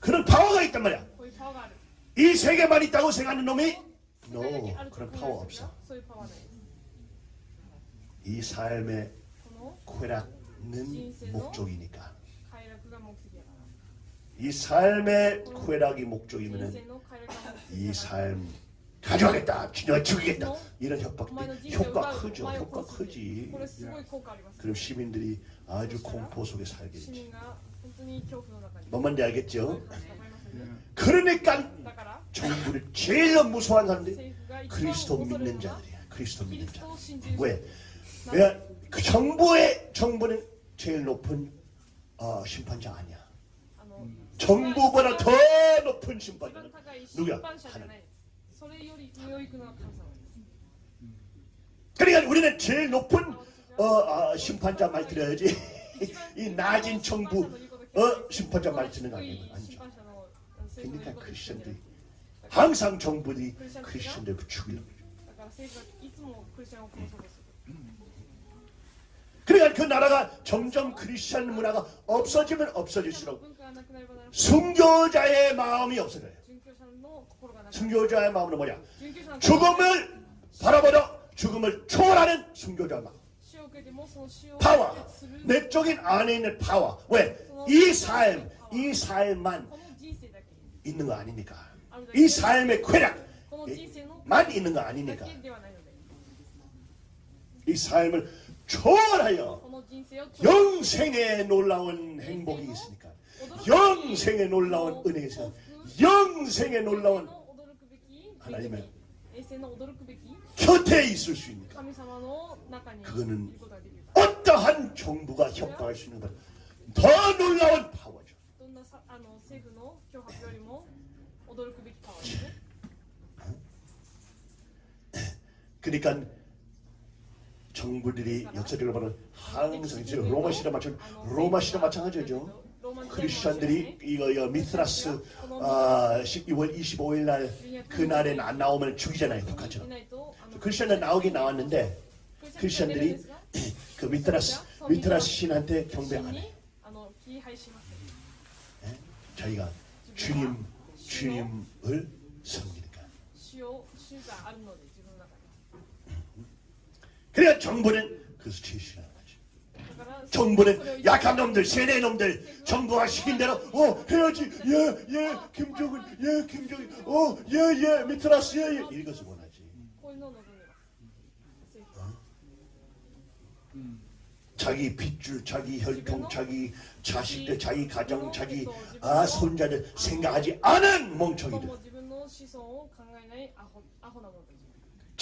그런 파워가 있단 말이야. 이 세계만 있다고 생각하는 놈이? no. 그런 파워 없어. 이 삶의 쾌락은 목적이니까. 이 삶의 쾌락이 목적이면 이 삶 가져가겠다, 진짜 죽이겠다. 이런 협박들 효과 크죠, 효과 크지. 그럼 시민들이 아주 공포 속에 살겠지. 뭔 말인지 알겠죠? 네. 그러니까 정부를 제일 무서워하는 사람들이 그리스도 믿는 자들이야. 그리스도 믿는 자. 왜? 그 정부의 정부는 제일 높은 어, 심판자 아니야. 정부보다 더 높은 심판자 누구야? 하나님. 그러니까 우리는 제일 높은 어, 어, 심판자 말 들어야지 이 낮은 정부 어, 심판자 말 듣는 아니죠. 그러니까 크리스천들이 항상 정부들이 크리스천들 죽이려고 그러죠. 그러니까 그 나라가 점점 크리스천 문화가 없어지면 없어질수록 순교자의 마음이 없어져요. 순교자의 마음은 뭐냐? 죽음을 바라보려 죽음을 초월하는 순교자 마음. 파워. 내적인 안에 있는 파워. 왜? 이 삶, 이 삶만 있는 거 아닙니까? 이 삶의 쾌락만 예, 있는 거 아닙니까? 이 삶을 초월하여 영생에 놀라운 행복이 있으니까. 영생에 놀라운 은혜에서 영생에 놀라운 하나님의 곁에 있을 수 있는 그거는 어떠한 정부가 협박할 수 있는 더 놀라운 파워죠. 그러니까 정부들이 역사적으로 보는 항상 로마 시대 마찬 로마 시대 마찬가지죠. 크리스천들이 이거, 이 미스라스 어, 아, 12월 25일 날 그날엔 안 나오면 죽이잖아요 북한처럼. 크리스천들 나오긴 나왔는데 크리스천들이 그 미트라스 미트라스 신한테 경배 안 해. 네? 예? 자기가 주님 주님을 섬기니까. 그러니까 정부는 그래서 제시하는 거지. 정부는 약한 놈들, 세뇌 놈들, 정부가 시킨 대로 어 해야지, 예, 예, 김정은, 예, 김정일, 어, 예, 예, 미트라스, 예, 예. 이것을 원하지. 어? 자기 핏줄, 자기 혈통, 자기 자식들, 자기 가정, 자기 아 손자들 생각하지 않은 멍청이들.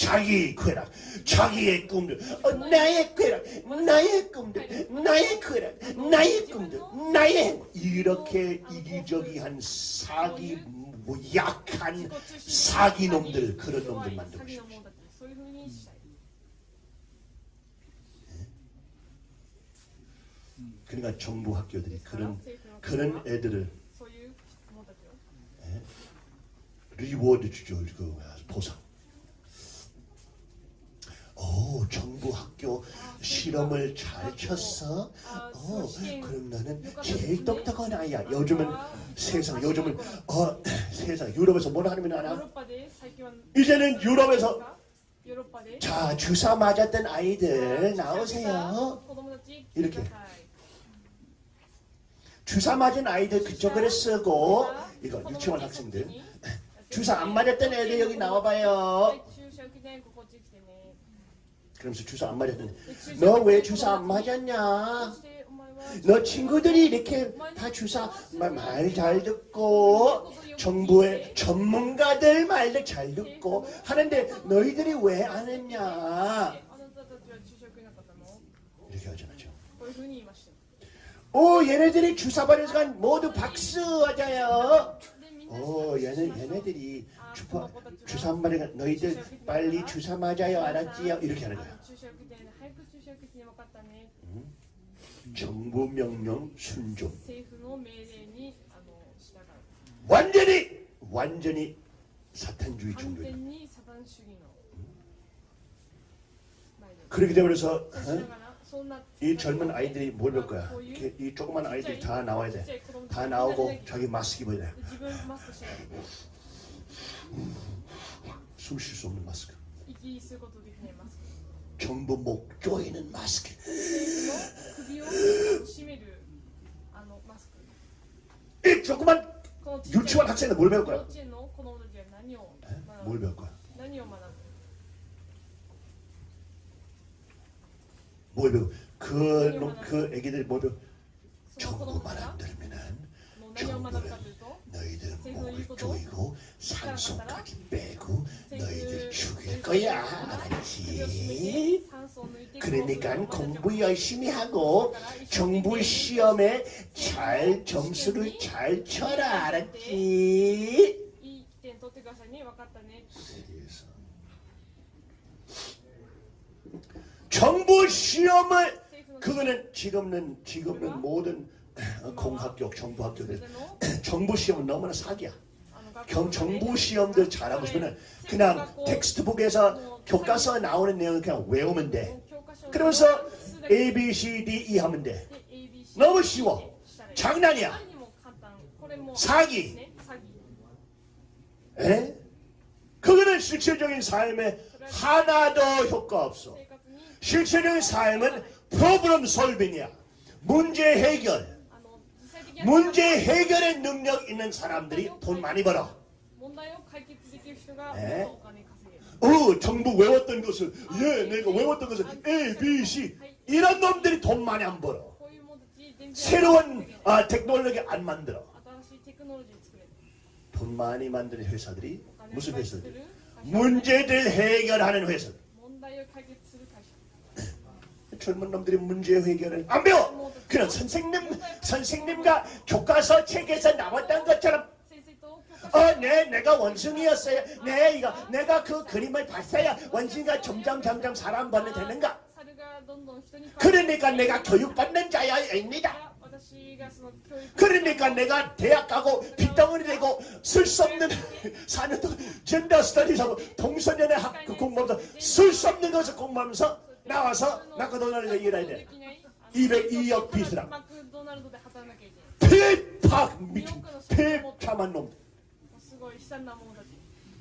자기의 쾌락, 자기의 꿈들, 어, 나의 쾌락, 나의 꿈들, 나의 쾌락, 나의 꿈들, 나의 이렇게 이기적이한 사기 뭐 약한 사기 놈들 그런 놈들 만들고 싶죠. 그러니까 정부 학교들이 그런 그런 애들을 예? reward 주죠 그 아, 보상. 어, 오, 정부 학교 시험을 잘 쳤어? 어, 그럼 나는 제일 똑똑한 아이야. 요즘은 세상, 요즘은 어, 세상 유럽에서 뭘 하면 알아? 이제는 유럽에서 자, 주사 맞았던 아이들 나오세요. 이렇게 주사 맞은 아이들 그쪽으로 쓰고 이거 유치원 학생들 주사 안 맞았던 애들 여기 나와봐요. 그러면서 주사 안 맞았더니 너 왜 주사 안 맞았냐? 너 친구들이 이렇게 다 주사 말 잘 듣고 정부의 전문가들 말도 잘 듣고 하는데 너희들이 왜 안 했냐? 이렇게 하잖아요. 오 얘네들이 주사 받으니까 모두 박수 하자요. 오 얘네 얘네들이 주파, 주사 한 마리가 너희들 빨리 주사 맞아요 알았지요? 이렇게 하는 거야. 음? 정부 명령 순종. 완전히 완전히 사탄주의 종교 음. 그렇게 되면서 어? 이 젊은 아이들이 뭘 볼 거야? 이, 이 조그만 아이들이 다 나와야 돼다 나오고 자기 마스크 입어야 돼. 숨 쉴 수 없는 마스크. 이게 있고 그냥 마스크. 전부 목 조이는 마스크. 이 조그만 유치원 학생들 뭘 배울 거야? 뭘 배울 거야? 뭘 배우? 그그 애기들이 뭘 배우? 정부 만학들면은 정부를 너희들 목을 조이고 산소까지 빼고 너희들 죽일 거야. 알았지? 그러니까 공부 열심히 하고 정부 시험에 잘 점수를 잘 쳐라. 알았지? 세계에서 정부 시험을 그거는 지금은 지금은 모든 공학교, 정부학교들 그 정부 시험은 너무나 사기야. 경, 정부 시험들 잘하고 싶으면 그냥 텍스트북에서 교과서에 나오는 내용을 그냥 외우면 돼. 그러면서 A, B, C, D, E 하면 돼. 너무 쉬워. 장난이야. 사기. 에? 그거는 실질적인 삶에 하나도 효과 없어. 실질적인 삶은 프로그램 솔빙이야. 문제 해결. 문제 해결의 능력 있는 사람들이 돈 많이 벌어. 네. 어, 정부 외웠던 것을, 예, 내가 외웠던 것을 A, B, C 이런 놈들이 돈 많이 안 벌어. 새로운 아, 테크놀로기 안 만들어. 돈 많이 만드는 회사들이 무슨 회사들? 문제들 해결하는 회사들. 젊은 놈들이 문제 해결을 안 배워. 그런 선생님, 선생님과 교과서 책에서 나왔던 것처럼 어, 네, 내가 원숭이였어요. 네, 이거 내가 그 그림을 봤어요. 원숭이가 점점 점점 사람 번에 되는가? 그러니까 내가 교육받는 자야입니다. 그러니까 내가 대학 가고 빗덩어리 되고 쓸 수 없는 사는 젠더 스터디하고 동서연애 학그 공부하면서 쓸 수 없는 것을 공부하면서 나와서 마크도날드 얘기를 해야 돼. 202억 비스랑. 대박 미친 대참한 놈.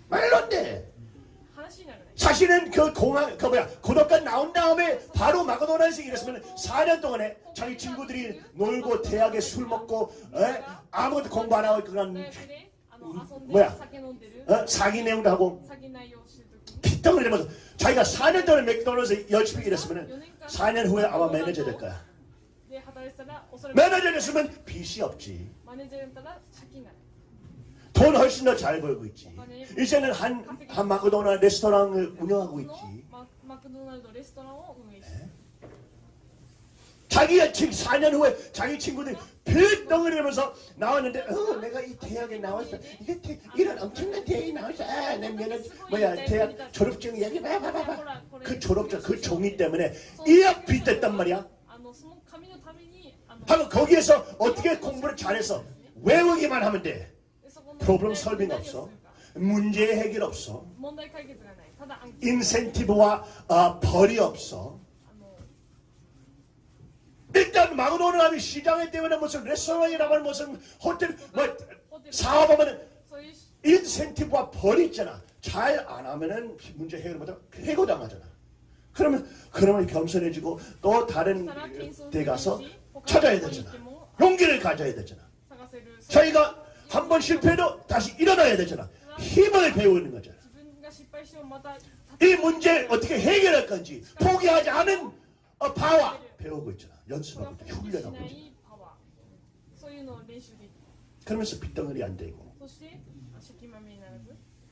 말로 안 돼. 사실은 그 공항 그 뭐야 고독관 나온 다음에 바로 맥도날드에서 일했으면 4년 동안에 자기 친구들이 놀고 대학에 술 먹고 에? 아무것도 공부 안 하고 그런 뭐야 어? 사기 내용도 하고 피덩을 내면서 자기가 4년 전에 맥도날드에서 열심히 일했으면 4년 후에 아마 매니저 될 거야. 매니저 됐으면 빚이 없지. 돈 훨씬 더 잘 벌고 있지. 이제는 한, 한 마크도날 레스토랑을 운영하고 있지. 자기가 지금 4년 후에 자기 친구들 들덩어리면서 나왔는데 어 내가 이 대학에 나왔어. 이렇게 이런 엄청난 대학에 나왔어. 아, 내 면허 뭐야 대학 졸업증 이야기 봐봐봐봐. 그 졸업증 그 종이 때문에 이학 빚됐단 말이야. 하면 거기에서 어떻게 공부를 잘해서 외우기만 하면 돼. 프로그램 설빙 없어. 문제 해결 없어. 인센티브와 어, 벌이 없어. 일단 망으로는 하면 시장에 때문에 무슨 레스토랑이라고 하는 무슨 호텔 뭐 사업하면은 인센티브가 버리잖아. 잘 안 하면은 문제 해결 못하고 해고당하잖아. 그러면 그러면 겸손해지고 또 다른 데 가서 찾아야 되잖아. 용기를 가져야 되잖아. 자기가 한 번 실패해도 다시 일어나야 되잖아. 힘을 배우는 거잖아. 이 문제 어떻게 해결할 건지 포기하지 않은 어, 바와 배우고 있잖아. 연습하고 훈련하고 그러면서 빗덩어리 안 되고.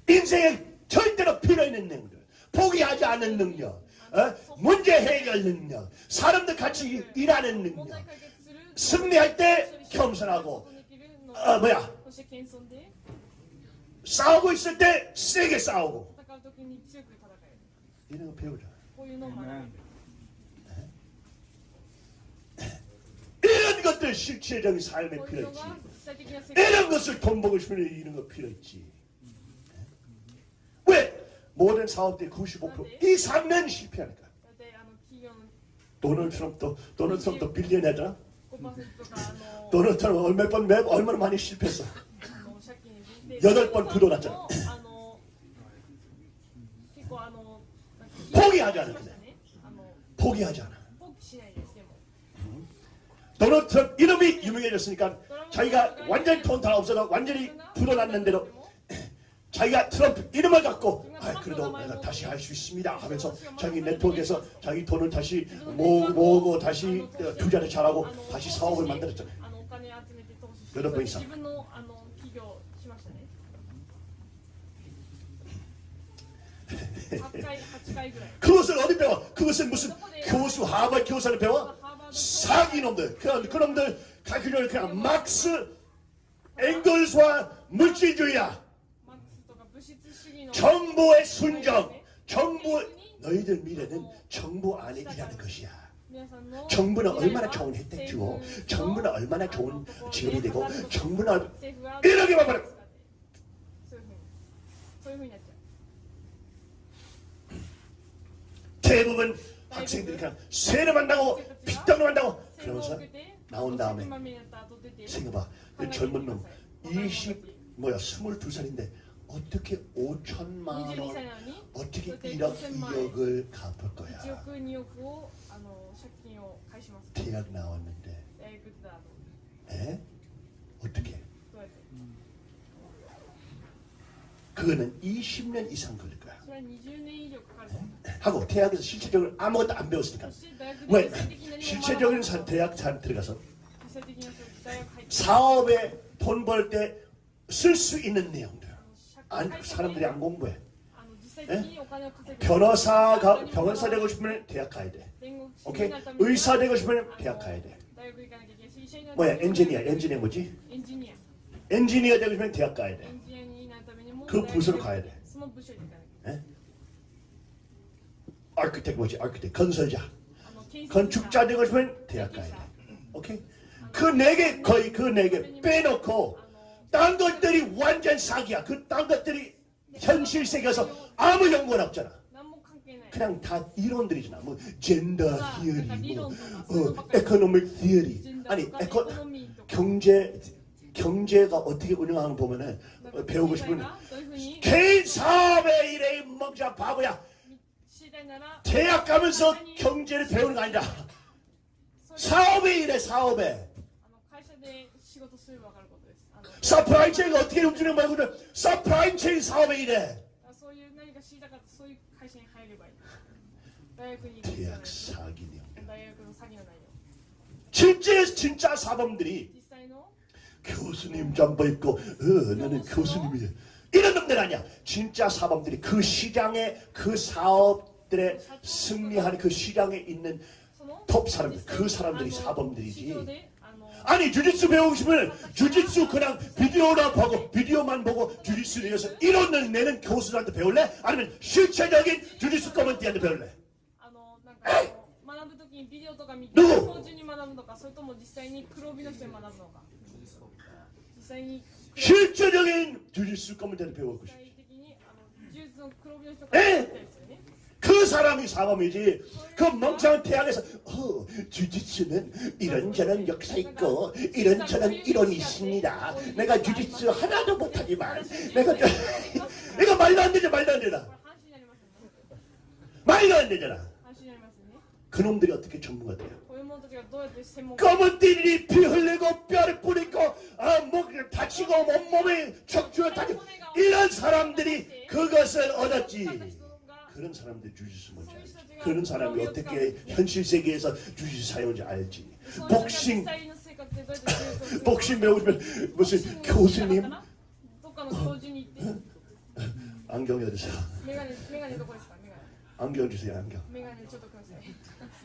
인생에 절대로 필요 있는 능력 포기하지 않은 능력. 어? 문제 해결 능력. 사람들 같이 일하는 능력. 승리할 때 겸손하고. 어, 뭐야? 싸우고 있을 때 세게 싸우고. 이런 거 배우자. 이런 것들 실체적인 삶에 필요했지. 이런 것을 돈 벌고 싶은 이런 거 필요했지. 왜? 모든 사업들이 95%이 3년 실패하니까. 도널드 트럼프도 도널드 트럼프도 빌리언이잖아. 도널드 트럼프 얼마 번 매, 얼마나 많이 실패했어. 여덟 번 부도났잖아. 포기하지 않아. 포기하지 않아. 도널드 트럼프 이름이 유명해졌으니까 자기가 완전히 돈 다 없어서 완전히 불어났는데도 자기가 트럼프 이름을 갖고 아, 그래도 내가 다시 할 수 있습니다 하면서 자기 네트워크에서 자기 돈을 다시 모으고, 모으고 다시 어, 투자를 잘하고 다시 사업을 만들었죠 여덟 번 이상 그것을 어디 배워? 그것은 무슨 교수 하버 교사를 배워? 사기놈들. 그런 그놈들 가그를 그냥 막스 앵글스와 물질주의야. 정부의 순정 정부 너희들 미래는 정부 안에 일하는 것이야. 정부는 얼마나 좋은 혜택 주고 정부는 얼마나 좋은 지급이 되고 정부는 이렇게 말 말해. 대부분 학생들이 그냥 세례만다고 빗당만다고 그러면서 나온 다음에 생각해봐. 젊은 놈 20, 뭐야 22살인데 어떻게 5천만 원 어떻게 1억 2억을 갚을 거야? 대학 나왔는데. 에? 어떻게? 그거는 20년 이상 걸릴 거야. 에? 하고 대학에서 실체적으로 아무것도 안 배웠으니까 왜 실체적인 대학 잘 들어가서 사업에 돈 벌 때 쓸 수 있는 내용들 안, 사람들이 안 공부해 네? 변호사가 변호사 되고 싶으면 대학 가야 돼. 오케이. 의사 되고 싶으면 대학 가야 돼. 뭐야? 엔지니어. 엔지니어 뭐지? 엔지니어 되고 싶으면 대학 가야 돼. 그 부서로 가야 돼. 네? architect 뭐지? architect 건설자. 건축자 되고 싶으면 대학 가야 돼. 오케이? 그 네 개 거의 그 네 개 빼놓고 딴 것들이 완전 사기야. 그 딴 것들이 현실 세계에서 아무 연관 없잖아. 그냥 다 이론들이잖아. 뭐 gender theory, 뭐 어, economic theory. 아니 에코 경제 경제가 어떻게 운영하는 보면은 어, 배우고 싶은 개인 사업의 일에 먹자 바보야. 대학 가면서 경제를 배우는 거 아니다. 사업에 일해 사업에. supply chain 어떻게 움직이는 말고는 supply chain 사업에 일해. 대학 사기네요. 진짜 진짜 사범들이 교수님 잠바 입고 어, 나는 교수님이 이런 놈들 아니야. 진짜 사범들이 그 시장에 그 사업 그들의 승리하는 그 시장에 있는 톱 사람들 그 사람들이 사범들이지 아니 주짓수 배우시면 주짓수 그냥 비디오나 보고 비디오만 보고 주짓수 대해서 이론을 내는 교수들한테 배울래? 아니면 실체적인 주짓수 커먼티한테 배울래? 누구? 실체적인 주짓수 커먼티한테 배우고 싶지 에? 그 사람이 사범이지. 그 멍청한 태양에서 어, 주짓수는 이런저런 역사 있고 이런저런 이론이 있습니다. 내가 주짓수 하나도 못하지만 내가 이거 말도 안 되죠 말도 안 되나? 말도 안 되잖아. 그놈들이 어떻게 전문가 돼요? 검은 띠리 피 흘리고 뼈를 뿌리고 아, 목 다치고 어, 네. 온몸에 척추를 다치고 네. 이런 사람들이 그것을 얻었지. 그런 사람들 주짓수 뭔지 알지. 그런 사람이 어떻게 현실 세계에서 주짓수 사용인지 알지. 복싱 복싱 배우면 무슨 교수님 안경 해주세요. 안경 주세요 안경.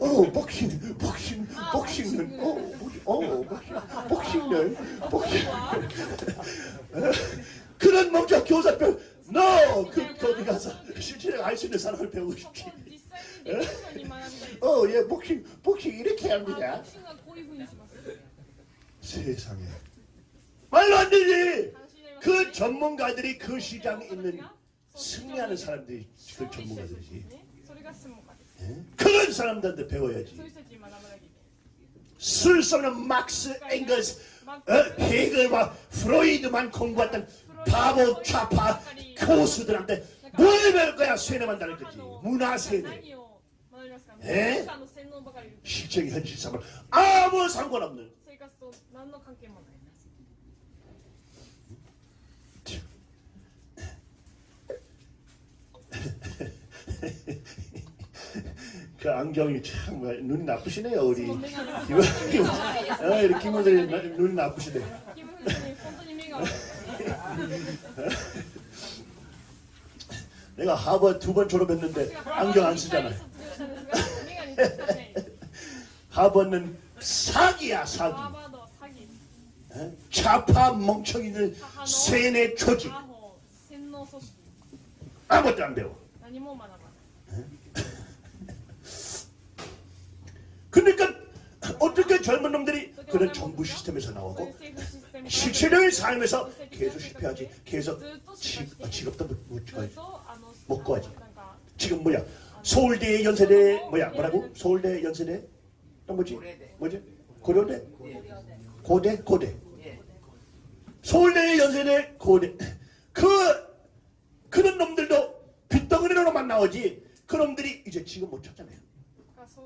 어 복싱 복싱 복싱은 어 복싱 복싱은 복싱 그런 목적 교사병 No! 그, 거기 가서 실제로 알수 있는 사람을 배우고 싶지. 예? 어, 예, 복싱, 복싱 이렇게 합니다. 세상에. 말로 안 되지! 그 전문가들이 그 시장에 있는 승리하는 사람들이 그 전문가들이지. 예? 그런 사람들한테 배워야지. 술서는 막스, 앵글스, 어, 헤겔과 프로이드만 공부했던 바보 좌파 교수들한테 뭘 배울 거야 세뇌만다는 거지? 문화 세뇌 에? 실적이 현실 삶을 아무 상관없는. 그 안경이 참 눈이 나쁘시네요 우리. 어, 이렇게 김우들 눈이 나쁘시네. 내가 하버드 두 번 졸업했는데 안경 안 쓰잖아요. 하버는 사기야 사기. 어? 좌파 멍청이들 세뇌 조직. 아무것도 안 배워. 어? 그러니까 어떻게 젊은 놈들이 그런 정부 시스템에서 나오고 실체적인 삶에서 계속 실패하지. 계속 직업, 도 못, 구하지. 지금 뭐야? 서울대 연세대 뭐야? 뭐라고? 서울대 연세대? 또 뭐지? 뭐지? 고려대? 고대? 고대. 예. 서울대 연세대 고대. 그 그런 놈들도 빗덩어리로만 나오지. 그 놈들이 이제 지금 못 찾잖아요.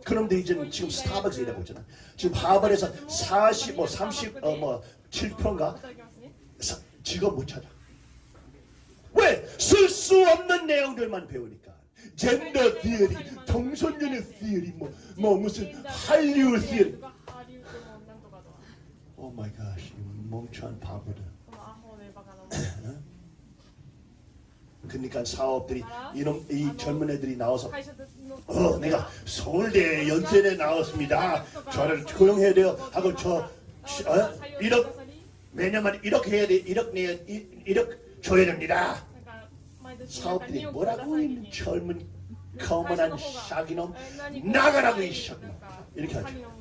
그 그놈들이 이제 지금 스타벅스 일하고 있잖아. 지금 하버에서 40, 뭐 30, 어, 뭐 7%인가? 직업 못 찾아. 왜? 쓸 수 없는 내용들만 배우니까. gender theory, 동성연애 theory, 뭐, 뭐 무슨 한류 theory. oh my God, 멍청한 바보들. 그러니까 사업들이 이놈 이 젊은 애들이 나와서 어 내가 서울대 연세대 나왔습니다 저를 고용해야 돼요 하고 저 어, 1억 왜냐면 이렇게 해야 돼 이렇게 이렇게 줘야 됩니다. 사업들이 뭐라고 젊은 거만한 사기놈 나가라고 있어 이렇게 하죠.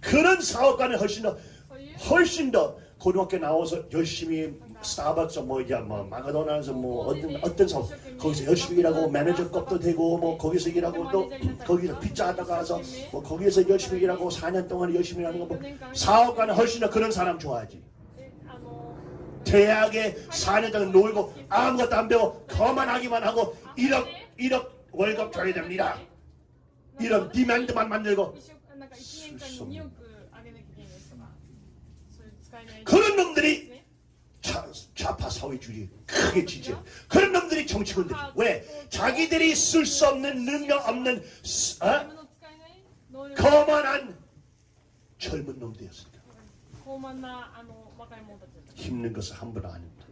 그런 사업가는 훨씬 더 훨씬 더 고등학교 나와서 열심히 스타벅스 뭐 이제 뭐 마카도나에서 뭐 어떤 어떤 서 거기서 열심히 일하고 매니저급도 되고 뭐 거기서 일하고 또 거기서 피자 하다가 와서 뭐 거기에서 열심히 일하고 4년 동안 열심히 일하는 거뭐 사업가는 훨씬 더 그런 사람 좋아하지. 대학에 4년 동안 놀고 아무것도 안 배워 거만하기만 하고 1억 1억 월급 줘야 됩니다. 이런 디맨드만 만들고 그런 놈들이 좌파 사회주의 크게 지지 그런 놈들이 정치군들이. 왜? 자기들이 쓸 수 없는 능력 없는 어? 거만한 젊은 놈들이었습니다. 힘든 것을 한번 아닙니다.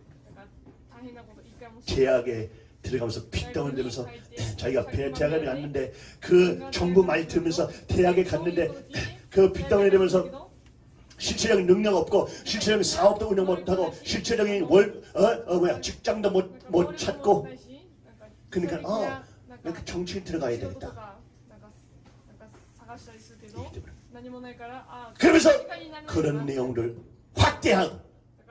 제약에 들어가면서 핏다운 되면서 자기가 대학에 갔는데 그 정부 말 들으면서 대학에 갔는데 그 핏다운 되면서 실체적인 능력 없고 실체적인 사업도 운영 못하고 실체적인 월어어 어, 뭐야 직장도 못 못 찾고 그러니까 어 그러니까 정치인 들어가야 되겠다. 그러면서 그런 내용들 확대하고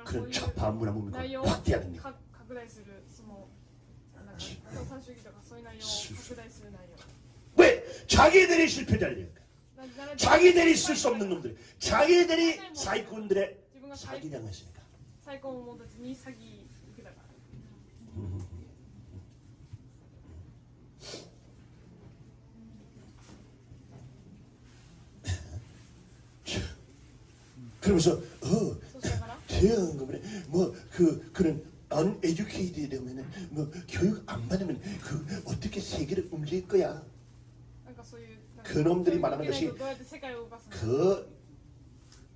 그런 좌파 문화문명 확대하는 내용. 네. 왜 자기들이 실패자래요? 자기들이 쓸 수 없는 놈들 자기들이 사이콘들의 사기당을 했습니다. 사기 그러면서 어 대응금에 뭐그 그런 uneducated 되면은 뭐 교육 안 받으면 그 어떻게 세계를 움직일 거야. 그러니까 그놈들이 말하는 것이 그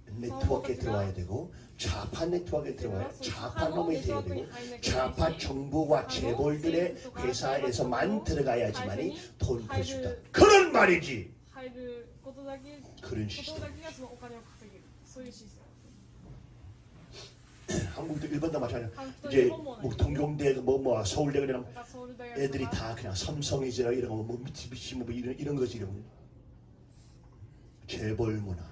네트워크에 들어와야 되고 좌파 네트워크에 들어와야 좌파 놈이 되어야 되고 좌파 정부와 재벌들의 회사에서만 들어가야지만이 돈을 벌수 있다. 그런 말이지. 그런 시스템. 한국도 일본도 마찬가지야. 이제 뭐, 뭐 동경대 뭐뭐 뭐, 서울대 그냥 애들이 다 그냥 삼성이지라 이런 거뭐 미치비치 뭐 이런 이런 거지 이런 거. 재벌 문화.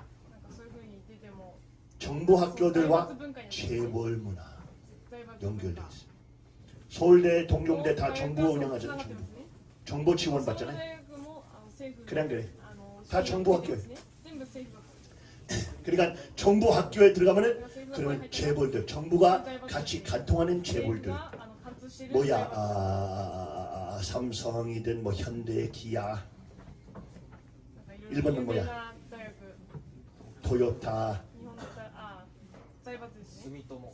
정부 학교들과 재벌 문화 연결돼 있어요. 서울대, 동경대 다 정부 운영하잖아. 정부. 정부 지원 받잖아. 그냥 그래. 다 정부 학교예요. 그러니까 정부 학교에 들어가면은 그러면 재벌들, 정부가 같이 간통하는 재벌들. 뭐야, 아, 아, 아, 삼성이든 뭐 현대, 기아, 일본은 뭐야? 토요타, 스미토모,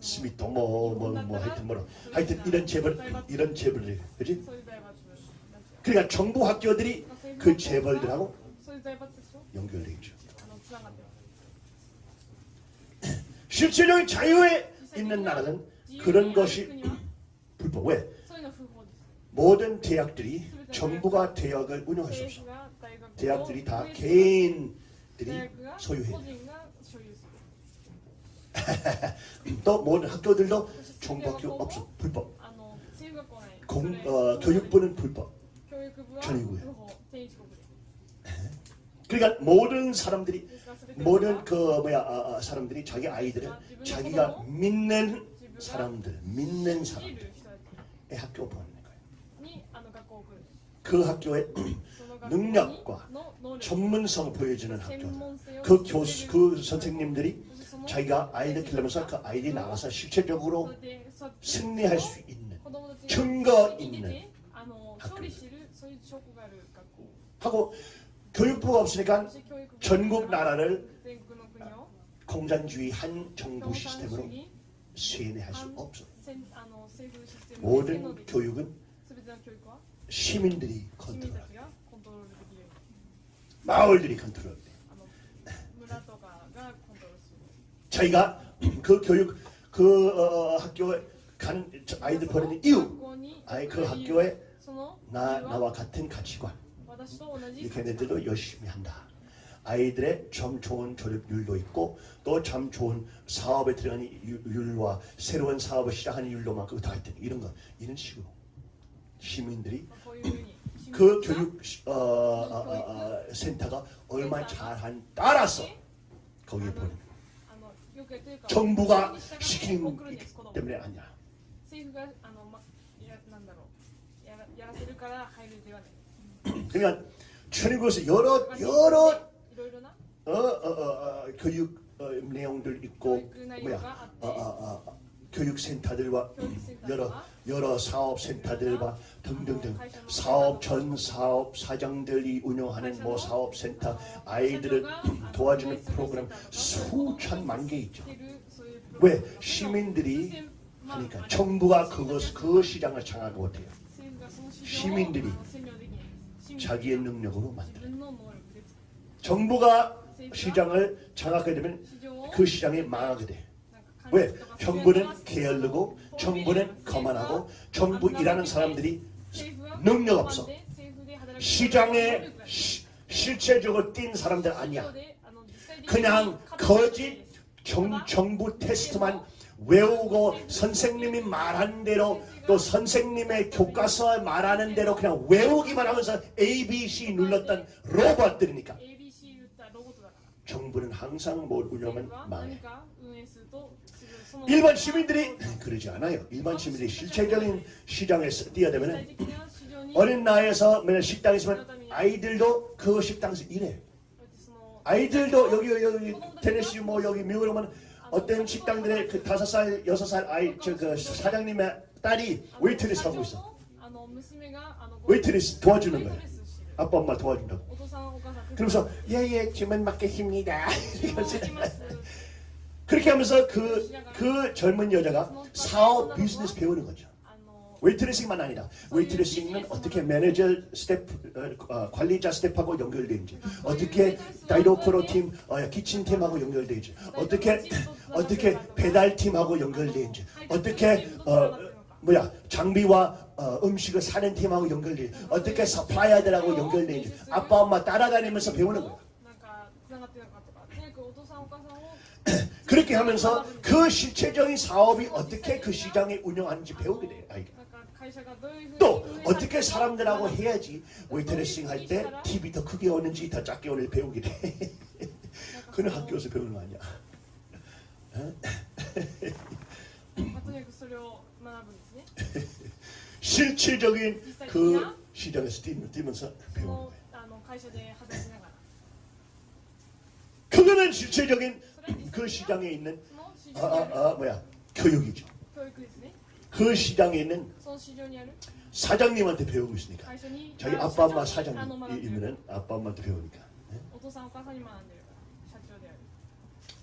스미토모 뭐뭐 하여튼 뭐 하여튼 이런 재벌 이런 재벌 그지? 그러니까 정부 학교들이 그 재벌들하고 연결돼 있죠. 실질적인 자유에 있는 나라는 그런 것이 불법. 왜? 모든 대학들이 정부가 대학을 운영할 수 없어. 대학들이 다 개인 들이 소유해요. 또 모든 학교들도 종법교 없어. 불법. 공, 어, 교육부는 불법. 전이고요. 그러니까 모든 사람들이 모든 그 뭐야 아, 아, 사람들이 자기 아이들을 자기가 믿는 사람들 믿는 사람들의 학교 보내는 거예요. 그 학교에 능력과 전문성 보여주는 학교 그 교수 그 선생님들이 자기가 아이들 키우면서 그 아이들이 나가서 실체적으로 승리할 수 있는 증거 있는 학교 하고 교육부가 없으니까 전국 나라를 공산주의 한 정부 시스템으로 세뇌할 수 없어. 모든 교육은 시민들이 컨트롤합니다 마을들이 컨트롤 돼요. 저희가 그 교육 그 어, 어 학교에 간 아이들 보내는 이유 아이 그 학교에 나, 나와 같은 가치관 이 걔네들도 열심히 한다. 아이들의 참 좋은 졸업율도 있고 또 참 좋은 사업에 들어가는 율과 새로운 사업을 시작하는 율로만큼 다 있다. 이런 거 이런 식으로 시민들이 그 교육 어, 어, 어, 어 센터가 얼마나 잘한 따라서 거기에 보내 정부가 시키는 때문에 아니야. 그러니까 천국에서 여러 여러 어, 어, 어, 어 교육 어, 내용들 있고 뭐야 교육센터들과 여러 여러 사업센터들과 등등등 사업 전 사업 사장들이 운영하는 뭐 사업센터 아이들을 도와주는 프로그램 수천만 개 있죠. 왜? 시민들이 하니까 정부가 그것, 그 시장을 장악 못해요. 시민들이 자기의 능력으로 만들어 정부가 시장을 장악하게 되면 그 시장이 망하게 돼. 왜? 정부는 게을르고 정부는 거만하고 정부 일하는 사람들이 능력 없어. 시장에 실체적으로 뛴 사람들 아니야. 그냥 거짓 정, 정부 테스트만 외우고 선생님이 말한 대로 또 선생님의 교과서에 말하는 대로 그냥 외우기만 하면서 A, B, C 눌렀던 로봇들이니까 정부는 항상 뭘 운영은 망해. 일반 시민들이 그러지 않아요. 일반 시민들이 실체적인 시장에서 뛰어들면 어린 나이에서 맨날 식당에 있으면 아이들도 그 식당에서 일해. 아이들도 여기 여기 테네시 뭐 여기 미국에 오면 어떤 식당들의 그 다섯 살 여섯 살 아이 저그 사장님의 딸이 웨이트리스 하고 있어. 웨이트리스 도와주는 거야. 아빠 엄마 도와준다고. 그러면서 예예 주문 받겠습니다. 그렇게 하면서 그, 그 젊은 여자가 사업 비즈니스 배우는 거죠. waitressing만 아니라 waitressing은 어떻게 매니저 스태프 어, 어, 관리자 스태프하고 연결되는지 어떻게 다이로코로 팀 어, kitchen 팀하고 연결되는지 어떻게 어떻게 배달 팀하고 연결되는지 어떻게 어, 뭐야 장비와 어, 음식을 사는 팀하고 연결되는지 어떻게 supplier들하고 연결되는지 아빠 엄마 따라다니면서 배우는 거야 그렇게 하면서 그 실체적인 사업이 어떻게 그 시장에 운영하는지 배우게 돼요. 또 어떻게 사람들하고 해야지 웨이트레싱 할 때 TV 더 크게 오는지 더 작게 오는지 배우게 돼. 그는 학교에서 배우는 거 아니야. 어? 실질적인 그 시장에서 뛰면서 배우는 거예요. 그거는 실질적인 그 시장에 있는 아, 아, 아, 뭐야? 교육이죠. 그 시장에 있는 사장님한테 배우고 있으니까. 자기 아빠 엄마 사장님이면 아빠 엄마한테 배우니까. 네?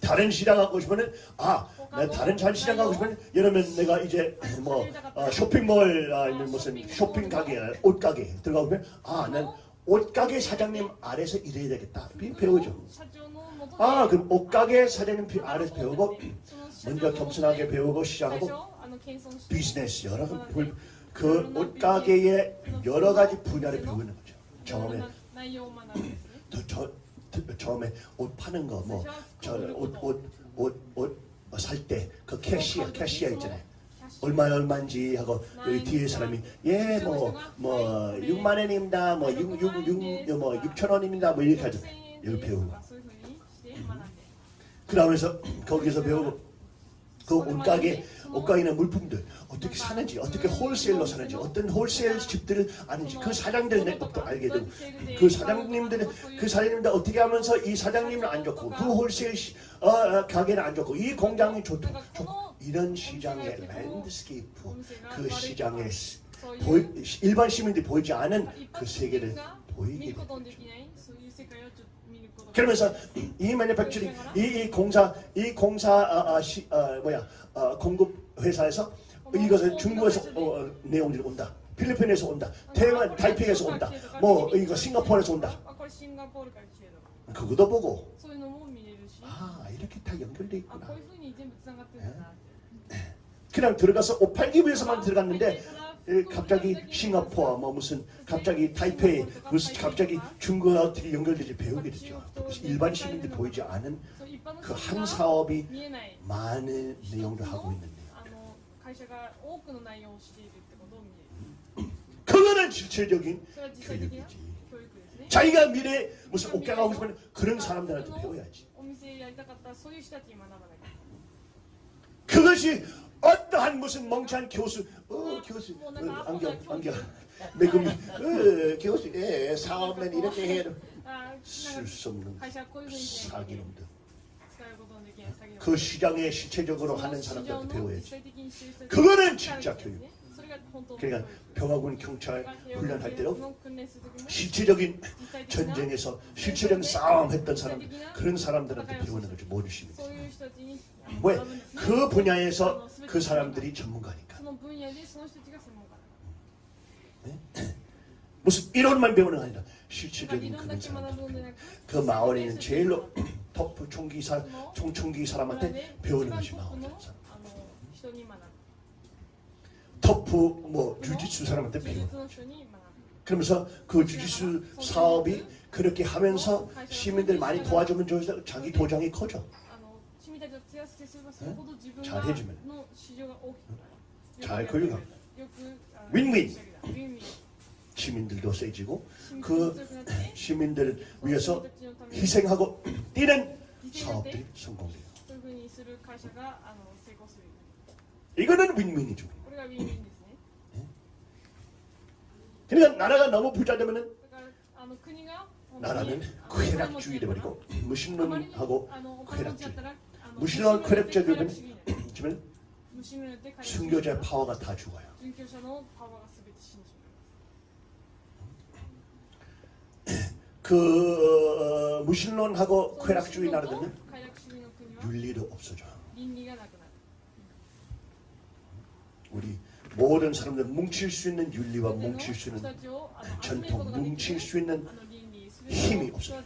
다른 시장 가고 싶으면 아, 내 다른 잘 시장 가고 싶으면 이러면 내가 이제 뭐 아, 쇼핑몰 아, 무슨 쇼핑 가게, 옷 가게 들어가 보면 아, 난 옷가게 사장님 아래서 일해야 되겠다. 배우죠. 아 그럼 옷가게 사장님 아래서 배우고 먼저 겸손하게 배우고 시작하고 비즈니스 여러 가지 그 옷가게의 여러 가지 분야를 배우는 거죠. 처음에 저, 저, 처음에 옷 파는 거 뭐 저 옷 옷 옷 옷 살 때 그 캐시어 캐시어 있잖아요. 얼마 얼마인지 하고 여기 뒤에 사람이 예 뭐뭐 뭐 6만 뭐, 원입니다. 뭐6육육뭐 6천 뭐 원입니다. 뭐 이렇게 하죠. 여기 그 배우고 그 다음에서 거기서 배우고 그 옷가게 옷가게는 물품들. 어떻게 사는지 어떻게 wholesale로 사는지 어떤 wholesale 집들을 아는지 그 사장들 내 것도 알게 되고 그 사장님들은 그 사장님들 어떻게 하면서 이 사장님은 안 좋고 그 wholesale 어, 어, 가게는 안 좋고 이 공장이 좋고 이런 시장의 landscape 그 시장의 보이, 일반 시민들이 보이지 않은 그 세계를 보이게 되죠. 그러면서 이 매니팩처링, 이, 이 공사, 이 공사 아, 아, 시, 아, 뭐야 아, 공급 회사에서 이것은 중국에서 어, 내용들이 온다. 필리핀에서 온다. 대만, 타이핑에서 온다. 뭐 이거 싱가포르에서 온다. 그거도 보고 아 이렇게 다 연결돼 있구나. 예. 그냥 들어가서 옷 팔기 위해서만 들어갔는데 예, 갑자기 싱가포르 뭐 무슨 갑자기 타이페이 무슨 갑자기 중국과 어떻게 연결되지 배우게 되죠. 일반 시민들 보이지 않은 그 한 사업이 많은 내용을 하고 있는데 会社が多くの内容をしているってことを見れる 그거는 실체적인 それは実際的な 교육이지 教育ですね 자기가 미래 무슨 옷가 가고 싶으면 그런 사람들한테 배워야지 お店やりたかったらそういう人たちに学ばなきゃ 그것이 어떠한 무슨 멍청한 교수 어 교수 어, 안경 안경 매금이 어 교수 예 사업은 이렇게 해야 돼 あなんか 쓸수 없는 会社はこういうふうにしないと 사기놈들 그 시장에 실체적으로 하는 사람들한테 배워야지. 그거는 진짜 교육. 그러니까 병화군 경찰 훈련할 때도 실체적인 전쟁에서 실체적인 싸움 했던 사람 그런 사람들한테 배우는 거죠. 모르시는 뭐 왜? 그 분야에서 그 사람들이 전문가니까. 네? 무슨 이론만 배우는 게 아니라 실체적인 그런 사람그 마을에는 제일로 터프 총기사 총총기 사람한테 배우는 것이 나옵니다. 덕후 뭐 주짓수 사람한테 배우. 그러면서 그 주짓수 사업이 그렇게 하면서 시민들 많이 도와주면 좋으 자기 도장이 커져. 네? 잘 해주면 잘 끌려가. 윈윈. 시민들도 세지고 그 시민들을 위해서 희생하고 뛰는 사업들이 성공돼요. 이거는 윈윈이죠. 음. 그러니까 나라가 너무 부자되면은 나라는 쾌락주의 돼버리고 무신론하고 쾌락주의. 무신론 쾌락주의 되면 승교자의 파워가 다 죽어요. 그 어, 무신론하고 쾌락주의 나라들은 윤리를 없어져. 우리 모든 사람들 뭉칠 수 있는 윤리와 뭉칠 수 있는 전통, 뭉칠 수 있는 힘이 없어요.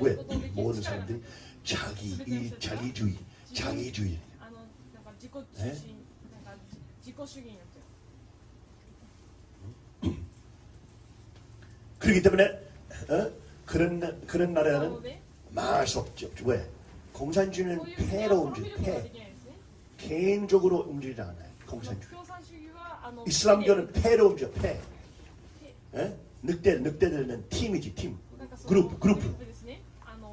왜? 모든 사람들이 자기 이 자기주의, 자기주의. 네? 그렇기 때문에 어? 그런, 그런 나라는 맛이 없죠. 왜? 공산주의는 폐로 움직여. 폐. 개인적으로 움직이지 않아요. 공산주의. 이슬람교는 폐로 움직여. 폐. 예? 늑대, 늑대들은 팀이지. 팀. 그룹, 그룹.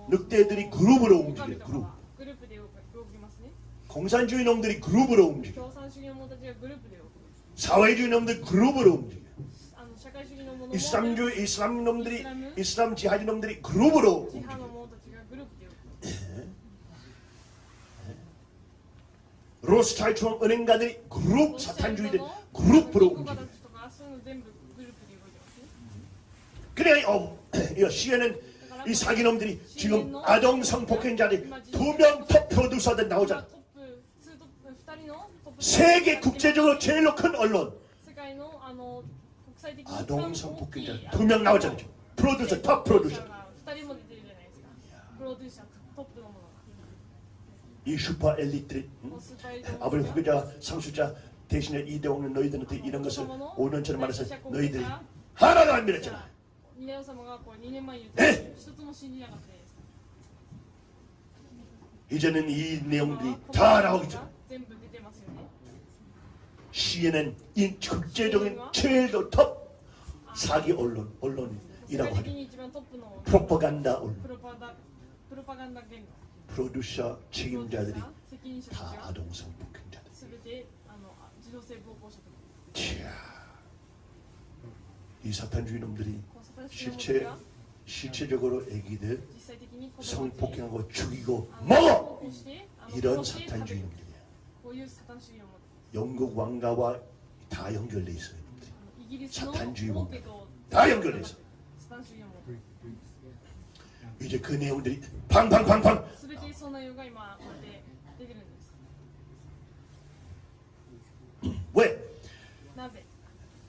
늑대들이 그룹으로 움직여 그룹. 공산주의 놈들이 그룹으로 움직여. 사회주의 놈들 그룹으로 움직여. 이슬람교 이슬람 놈들이 이슬람 지하지 놈들이 그룹으로 로스탈트와 은행가들이 그룹 사탄주의들 그룹으로 움직여 그래 어, 시에는 이 사기놈들이 지금 아동 성폭행자들이 두명 프로듀서들 나오잖아. 세계 국제적으로 제일로 큰 언론. 아동 성폭행자 두 명 나오잖아요. 프로듀서 top 프로듀서. 이 슈퍼 엘리트 응? 아버지 후계자 상속자 대신에 이대왕은 너희들한테 이런 것을 5년 전에 말해서 너희들이 하나도 안 믿었잖아. 네? 이제는 이 내용들이 다 나오기 전 네. CNN 인 국제적인 최도 톱 사기 언론, 언론이라고 하죠. 프로파간다 언론. 프로듀서 책임자들이 다 아동성 폭행자들. 이야, 이 사탄주의 놈들이 실체 실체적으로 애기들 성폭행하고 죽이고 먹어 이런 사탄주의 놈들이야. 영국 왕가와 다 연결돼 있어요. 사탄주의와 다 연결해서. 이제 그 내용들이 팡팡팡팡. 왜?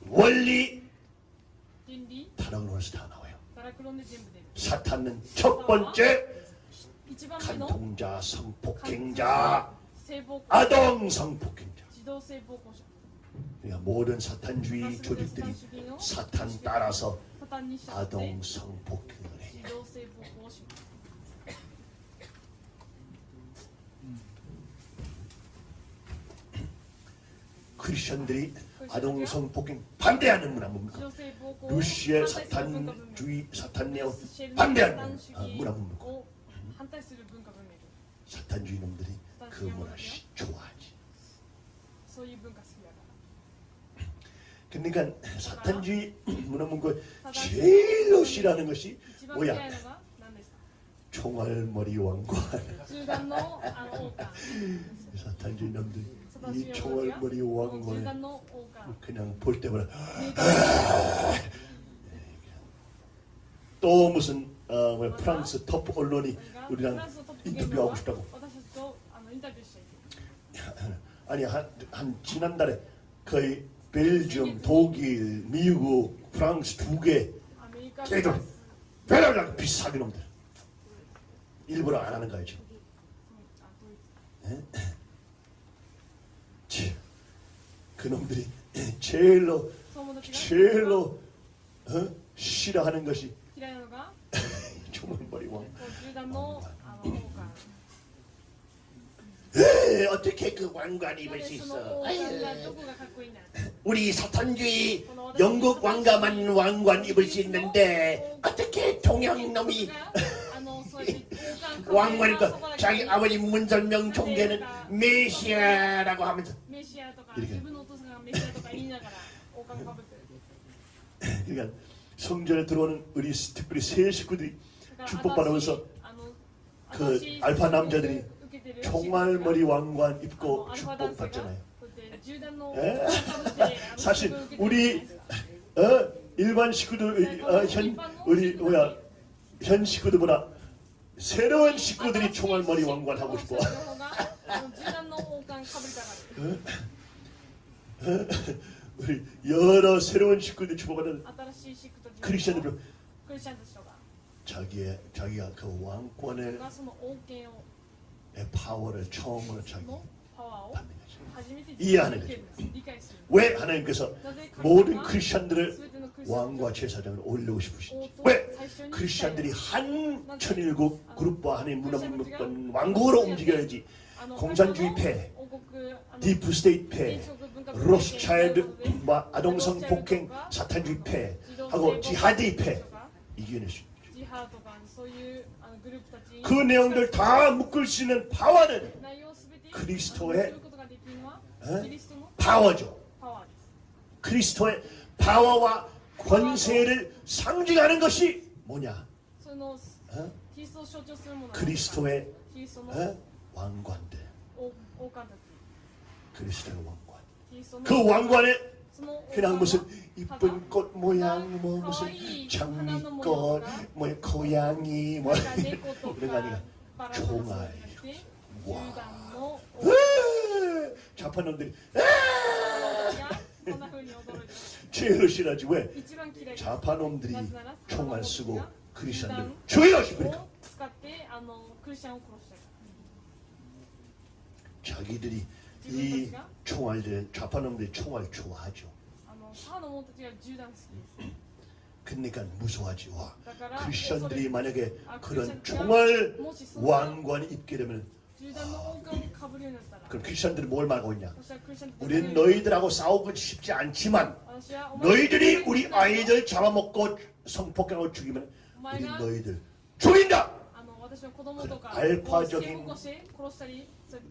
원리 파랑론에서 다 나와요. 사탄은 첫 번째 간통자, 성폭행자, 아동 성폭행자. 그러니까 모든 사탄주의 조직들이 사탄 따라서 아동 성폭행을 해요. 크리스천들이 아동 성폭행 반대하는 문화 뭡니까? 루시의 사탄주의 사탄네오 반대하는 문화 뭡니까? 사탄주의 놈들이 그 문화 좋아하지. 그러니까 사탄주의 문화문구 제일로 싫어하는 것이 뭐야? 총알머리 왕관. 사탄주의 남들 이 총알머리 왕관 그냥 볼 때마다 아! 또 무슨 어, 프랑스 톱 언론이 우리랑 인터뷰하고 싶다고. 아니 한, 한 지난달에 거의 벨지엄, 독일, 미국, 프랑스 두 개. 걔들 배달락 비싸게 놈들. 일부러 안 하는 거예요 네? 그놈들이 제일로 제일로 어? 싫어하는 것이 정말 머리 왕. 어, 어떻게 그 왕관 입을 수 있어? 우리 사탄주의 영국 왕가만 왕관 입을 수 있는데 어떻게 동양놈이 왕관을 그 자기 아버지 문설명 총계는 메시아라고 하면서 이렇게. 그러니까 성전에 들어오는 우리 스티플이 세 식구들이 축복받으면서 그 알파 남자들이 종말머리 왕관 입고 축복 받잖아요. 예? 사실 우리 어? 일반 식구들 어, 현 우리 뭐야 현 식구들보다 새로운 식구들이 종말머리 왕관 하고 싶어. 어? 우리 여러 새로운 식구들이 축복하는 크리스천들 자기의 자기가 그 왕권에 내 파워를 처음으로 자기 이해하는 거죠. 왜 하나님께서 모든 크리스천들을 왕과 제사장을 올리고 싶으신지. 왜? 크리스천들이 한 천일국 그룹과 하나의 문화문명권 왕국으로 움직여야지. 공산주의 패, deep state 패, 로스차일드 뭐, 아동성 폭행 사탄주의 패 하고 지하드의 패 이겨낼 수 있죠. 그 내용들 다 묶을 수 있는 파워는 그리스도의 어? 파워죠. 그리스도의 파워와 권세를 상징하는 것이 뭐냐? 어? 그리스도의 어? 왕관들. 그리스도의 왕관. 그 왕관의 그냥 무슨 이쁜 꽃 모양 뭐 무슨 장미꽃 뭐 고양이 뭐 그런 거 아니야 종아리. 와. 자판 놈들이 죄를 싫어하지 왜? 자판 놈들이 총알 쓰고 크리스천들 죽여 싫으니까? 자기들이 이 총알들 좌파놈들이 총알 좋아하죠. 그러니까 무서워하지 와. 크리스천들이 만약에 그런 총알 왕관 입게 되면 아, 그럼 크리스천들이 뭘 말하고 있냐? 우리는 너희들하고 싸우고 싶지 않지만 너희들이 우리 아이들 잡아먹고 성폭행하고 죽이면 우리 너희들 죽인다! 그 알파적인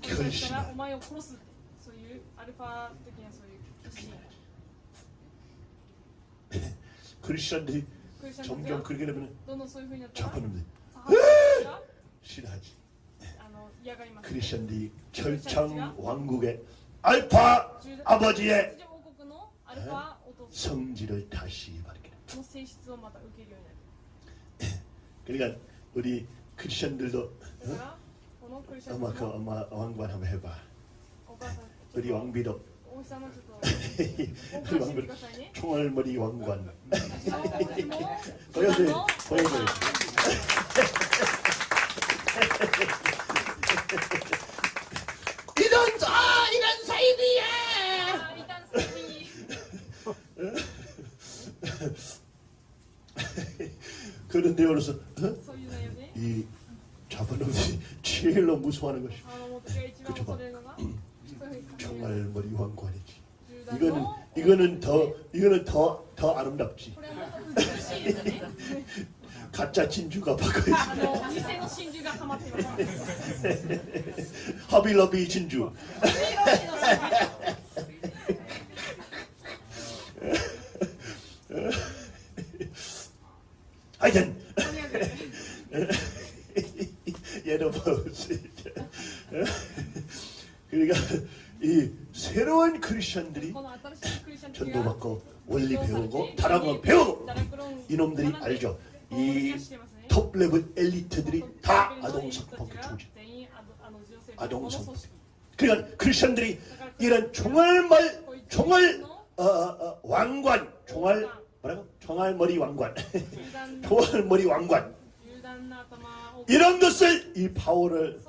결심 アルファ的なそういう決心 크리스천들이 クリスチャンたち 점점 が 그렇게 되면 どんどんそういうふうになったら 좌파놈들이 母の者たちが 싫어하지. あの嫌がります 크리스천들이 철창 왕국의 알파 아버지의 王国のアルファお父さ 성질을 다시 밝히는. んの性質をまた受けるようになる 그러니까 우리 크리스천들도 だからこのクリスチャン 엄마 たち 그 も 엄마 왕관 한번 해봐. お母さん 우리 왕비덕. 우리 왕비덕 총알머리 왕관. 보여줘요 보여줘요 이런 저 이런 사이비야 그런데 어려서 어? 이 잡아놓은 제일로 무서워하는 것이 그쵸 그렇죠. 봐 정말 머리 왕관이지. 이거는 이거는 더 이거는 더 더 아름답지. 가짜 진주가 바꿔야지. 허비러비 진주. 하여튼 얘도 봐 그러니까 이 새로운 크리스천들이 전도받고 원리 배우고 다른 거 배우고 이놈들이 알죠. 이 톱레벨 엘리트들이 다 아동성폭력 조직. 아동성폭 그러니까 크리스천들이 이런 종알말 종알 어, 어, 어, 왕관. 종알 뭐라고? 종알머리 왕관. 종알머리 왕관. 이런 것을 이 파워를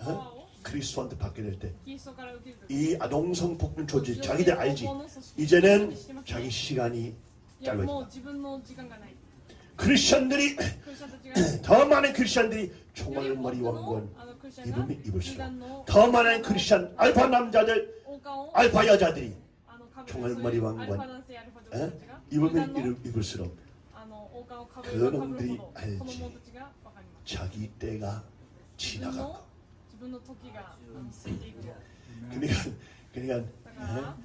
어? 그리스도한테 받게 될 때 이 아동성 폭군 조직 자기들 알지? 이제는 자기 시간이 짧아진다. 크리스천들이 더 많은 크리스천들이 총알 머리 왕건 입으면 입을수록 더 많은 크리스천 알파 남자들 알파 여자들이 총알 머리 왕건 입으면 입을수록 그놈들이 알지. 자기 때가 지나갔고. 自分の時があの過ぎていくの 그러니까 그러니까 だから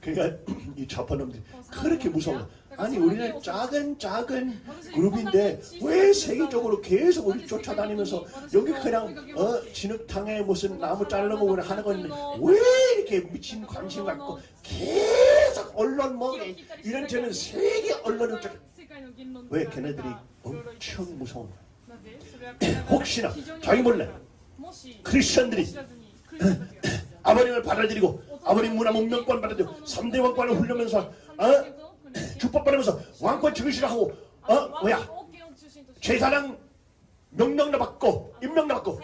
그러니까 이 좌파놈들이 그렇게 무서워. 아니 우리는 작은 작은 그룹인데 왜 세계적으로 계속 우리 쫓아다니면서 여기 그냥 어 진흙탕에 무슨 나무 자르고 그냥 하는 건데 왜 이렇게 미친 관심 갖고 계속 언론 뭐 이런 저는 세계 언론을 쫓- 왜 걔네들이 엄청 무서운 거야. 혹시나 자기 몰래 크리스천들이 아버님을 받아들이고 아버님 문화 문명권 받아들이고 3대 왕권을 훌려면서 어? 주법 받으면서 왕권 증시를 하고 어 뭐야 제사장 명령도 받고 임명도 받고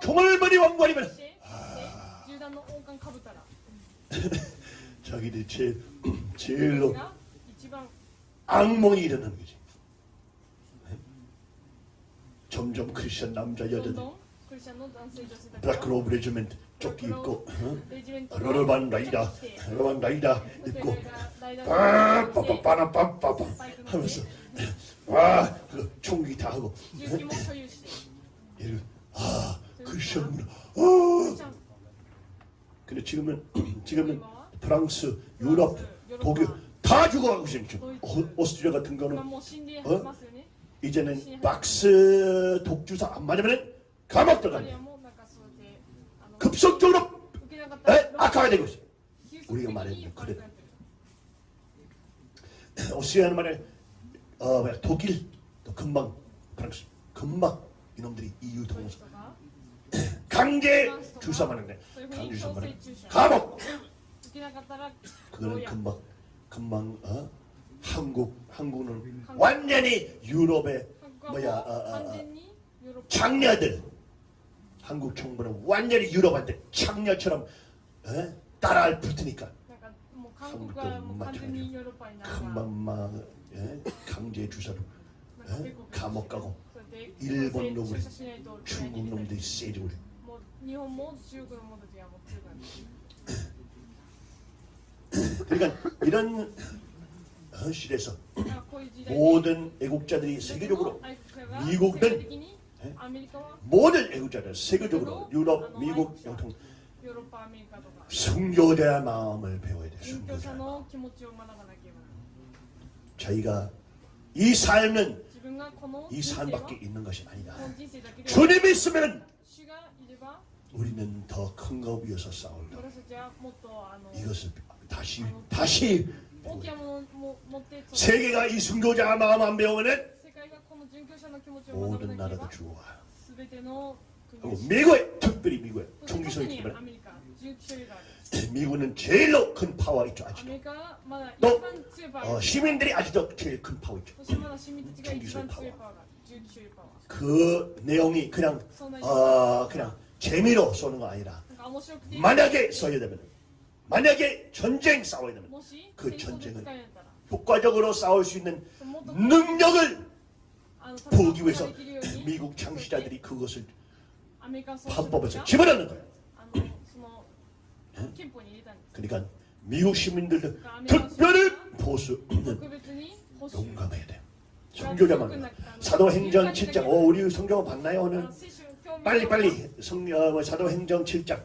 종을머리 왕관이면 자기들이 제일 제일로 악몽이 일어나는 거지. 점점 크리스천 남자 여자들 블라크 로브 레지멘트 조끼 입고 어? 러러반 라이다 러러반 라이다 입고. 빠빠빠빠빠빠빠. 하면서 와그 총기 다 하고. 얘를 아 크리스천 문화 아. 근데 지금은 지금은 프랑스 유럽 독일 다 죽어가고 있어요 지금. 오- 오스트리아 같은 거는. 이제는 박스 독주사 안 맞으면 감옥 들어간다 급속적으로 에? 악화가 되고 있어요 우리가 말했는데 그래. 오스트리아는 말에 어 뭐야 독일 또 금방 프랑스 금방 이놈들이 EU 동서 강제 주사하는데 강제 주사하는 감옥! 그거는 금방 금방 어? 한국 한국은 완전히 유럽의 뭐야 어, 어, 어, 장녀들 한국 정부는 완전히 유럽한테 창녀처럼 에? 따라할 붙으니까. 한국도 마찬가지 금방 막 강제 주사로 에? 감옥 가고. 일본 놈들 중국 놈들이 세지 우리 그러니까 이런 현실에서 모든 애국자들이 세계적으로 미국든 모든 애국자들 세계적으로 유럽, 미국, 영통 순교에 대한 마음을 배워야 돼. 순교자 저희가 이 삶은 이 삶밖에 있는 것이 아니다. 주님이 있으면 우리는 더큰거 위해서 싸울다. 이것을 다시 다시 세계가 이 순교자 마음 안 배우면 모든 나라가 좋아. 그리고 미국에 특별히 미국에 종교성이 기반. 미국은 제일로 큰 파워 있죠 아직도. 또 어, 시민들이 아직도 제일 큰 파워 있죠. 종교성 파워. 그 내용이 그냥 어, 그냥 재미로 쏘는 거 아니라 만약에 써야 되면 만약에 전쟁 싸워야 되면 그 전쟁은 효과적으로 싸울 수 있는 능력을 보기 위해서 미국 창시자들이 그것을 헌법에서 집어넣는 거예요. 그러니까 미국 시민들도 특별히 보수 용감해야 돼요. 성교자만 사도행전 7장 어, 우리 성경 봤나요 오늘? 빨리빨리 성경 사도행전 7장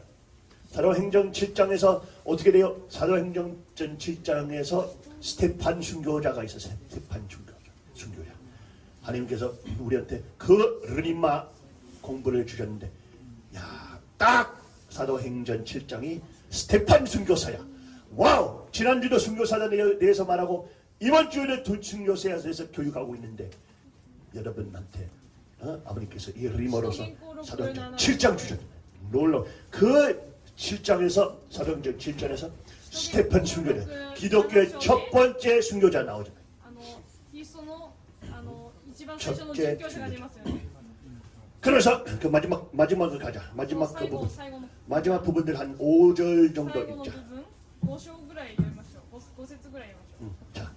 사도행전 7장에서 어떻게 돼요? 사도행전 7장에서 스테판 순교자가 있었어요. 스테판 순교 하나님께서 우리한테 그 rhema 공부를 주셨는데 야, 딱 사도행전 7장이 스테판 순교사야. wow! 지난주도 순교사에 대해서 말하고 이번 주에는 두 순교사에 대해서 교육하고 있는데 여러분한테 어? 아버님께서 이 리머로서 사도행전 7장 주셨는데 놀러 그 7장에서 사도행전 7장에서 스테판 순교자 기독교의 첫 번째 순교자 나오잖 첫째 그래서 그 마지막 마지막을 가자. 마지막 그 부분. 마지막 부분들 한 5절 정도 있자. 자.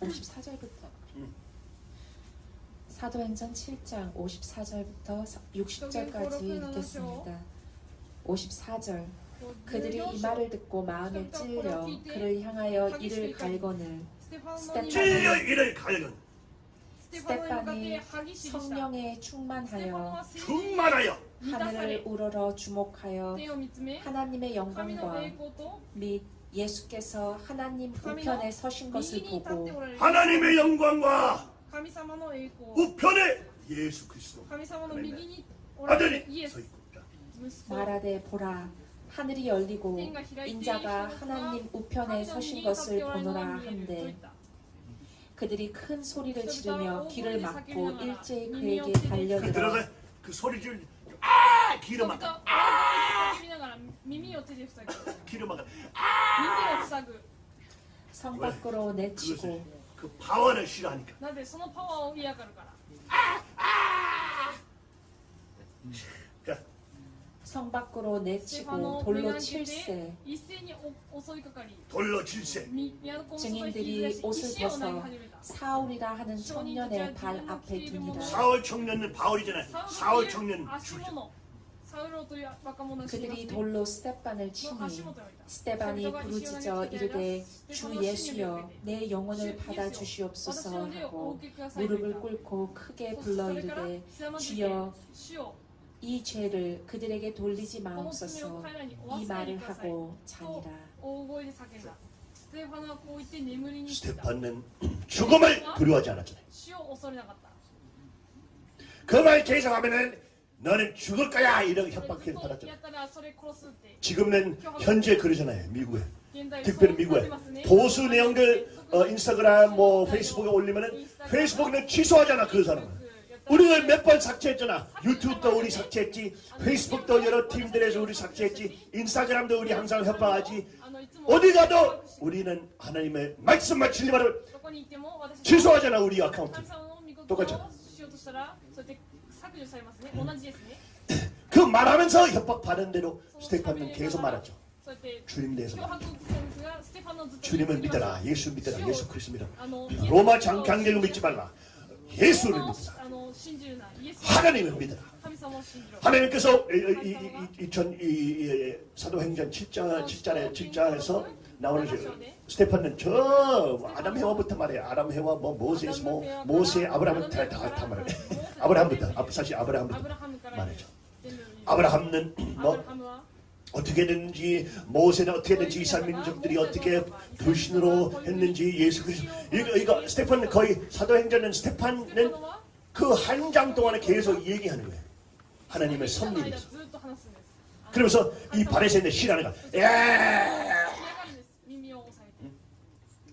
54절부터 사도행전 7장 54절부터 60절까지 읽겠습니다. 54절. 그들이 이 말을 듣고 마음에 찔려 그를 향하여 이를 갈거늘. 찔려 이를 갈건 스테판이 성령에 충만하여 충만하여. 하늘을 우러러 주목하여 하나님의 영광과 및 예수께서 하나님 우편에 서신 것을 보고 하나님의 영광과 우편에 예수 그리스도. 아들이 서 있고. 말하되 보라 하늘이 열리고 인자가 하나님 우편에 서신 것을 보노라 한데 그들이 큰 소리를 지르며 길을 막고 일제히 그에게 달려들어 그 소리 줄 아! 길을 막아 아! 길을 막아 아! 성 밖으로 내치고 그 파워를 싫어하니까 나도 그 파워 이해가를 가라 아! 아! 음. 성 밖으로 내치고 돌로 칠세. 돌로 칠세. 증인들이 옷을 벗어 사울이라 하는 청년의 발 앞에 두니라. 사울 청년은 바울이잖아요 사울 청년 주죠. 그들이 돌로 스테반을 치니 스테반이 부르짖어 이르되 주 예수여 내 영혼을 받아 주시옵소서 하고 무릎을 꿇고 크게 불러 이르되 주여 이 죄를 그들에게 돌리지 마옵소서. 이 말을 하고 자니라. 스테판은 죽음을 두려워하지 않았잖아요. 그 말 계속하면은 너는 죽을 거야 이런 협박을 받았죠 지금은 현재 그러잖아요 미국에. 특별히 미국에. 보수 내용들 어, 인스타그램 뭐 페이스북에 올리면은 페이스북에는 취소하잖아 그 사람은. 우리가 몇 번 삭제했잖아. 유튜브도 우리 삭제했지. 페이스북도 여러 팀들에서 우리 삭제했지. 인스타그램도 우리 항상 협박하지. 어디 가도 우리는 하나님의 말씀만 진리만을 취소하잖아. 우리 아카운트. 똑같죠. 그 말하면서 협박받은 대로 스테판은 계속 말하죠. 주님 대해서 주님을 믿어라. 예수 믿어라. 예수 그리스도 믿어라. 로마 장강대를 아, 믿지 말라. 예수를 믿어라. 하나님을 믿어라. 하나님께서 이, 이, 이, 전, 이, 사도행전 7장, 7장에, 7장에서 나오는 스테판은 저 아담 해와부터 말이에요. 아담 해와 뭐 모세스 뭐 모세 아브라함부터 다다 말해. 아브라함부터 사실 아브라함부터 말이죠. 아브라함은 뭐 어떻게 했는지 모세는 어떻게 했는지 이스라엘 민족들이 어떻게 불신으로 했는지 예수 그리스도 이거 이거 스테판 거의 사도행전은 스테판은 그 한 장 동안에 계속 얘기하는 거예요. 하나님의 섭리에서. 그러면서 이 바리새인의 신하는 거. 예.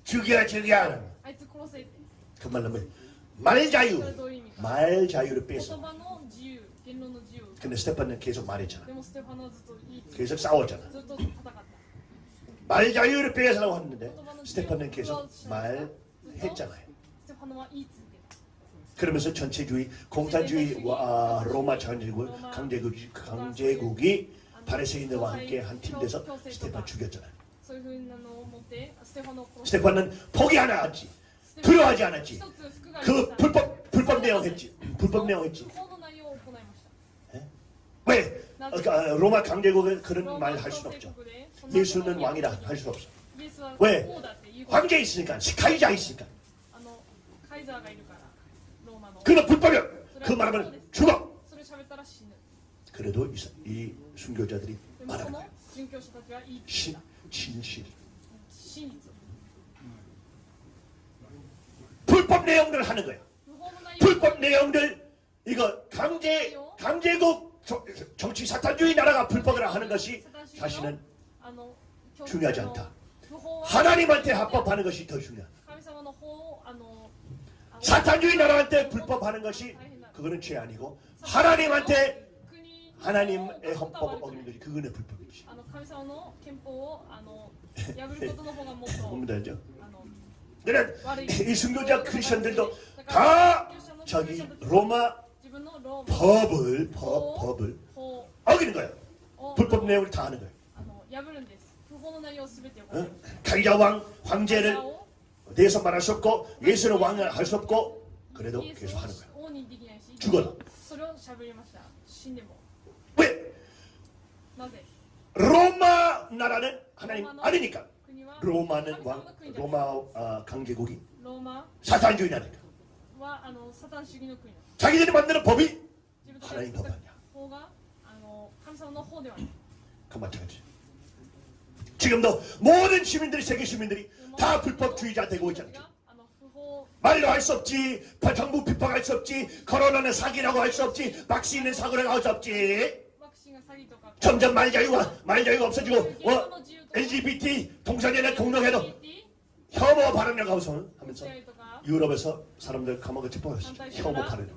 죽여 죽여. 그 말로 말 자유. 말 자유를 빼서. 근데 스테판은 계속 말했잖아. 계속 싸웠잖아. 말 자유를 빼서라고 했는데 스테판은 계속 말했잖아요. 그러면서 전체주의, 공산주의, 와, 로마 전제국 강제국, 강제국이 바리새인들과 함께 한 팀 돼서 스테판 죽였잖아요. 스테판은 포기하나 하지, 두려워하지 않았지. 그 불법 불법 내용했지, 불법 내용했지. 예? 왜? 그러니까 로마 강제국은 그런 말 할 수 없죠. 예수는 왕이라 할 수 없어. 왜? 황제 있으니까, 카이자 있으니까. 그러나 불법이야. 그 말하면 죽어. 그래도 이, 이 순교자들이 말합니다. 신, 진실. 불법 내용들 하는 거야. 불법 내용들 이거 강제 강제국 정치 사탄주의 나라가 불법이라 하는 것이 사실은 중요하지 않다. 하나님한테 합법하는 것이 더 중요하다. 사탄주의 나라한테 불법하는 것이 그거는 죄 아니고 하나님한테 하나님의 헌법 어기는 것이 그거는 불법이지. 뭡니다죠. 그래 이 순교자 크리스천들도 다 저기 로마 법을 법 법을 어기는 거야. 불법 내용을 다 하는 거야. 응? 가이자 왕 황제를 대해서 말할 수 없고 예수는 왕을 할 수 없고 그래도 계속 하는 거야. 죽어도. 왜? 로마 나라는 하나님 아니니까. 로마는 왕, 로마 어, 강제국이 사탄주의냐니까. 자기들이 만드는 법이 하나님 법 아니야. 그 마찬가지. 지금도 모든 시민들이 세계 시민들이 다 불법주의자 되고 있잖아요. 말로 할 수 없지. 정부 비판할 수 없지. 코로나는 사기라고 할 수 없지. 막시는 사고라고 할 수 없지. 점점 말 자유가 말 자유가 없어지고 어, LGBT 동성애나 동성애도 혐오 발언이라고 하면서 유럽에서 사람들 감옥에 체포했어요 혐오 발언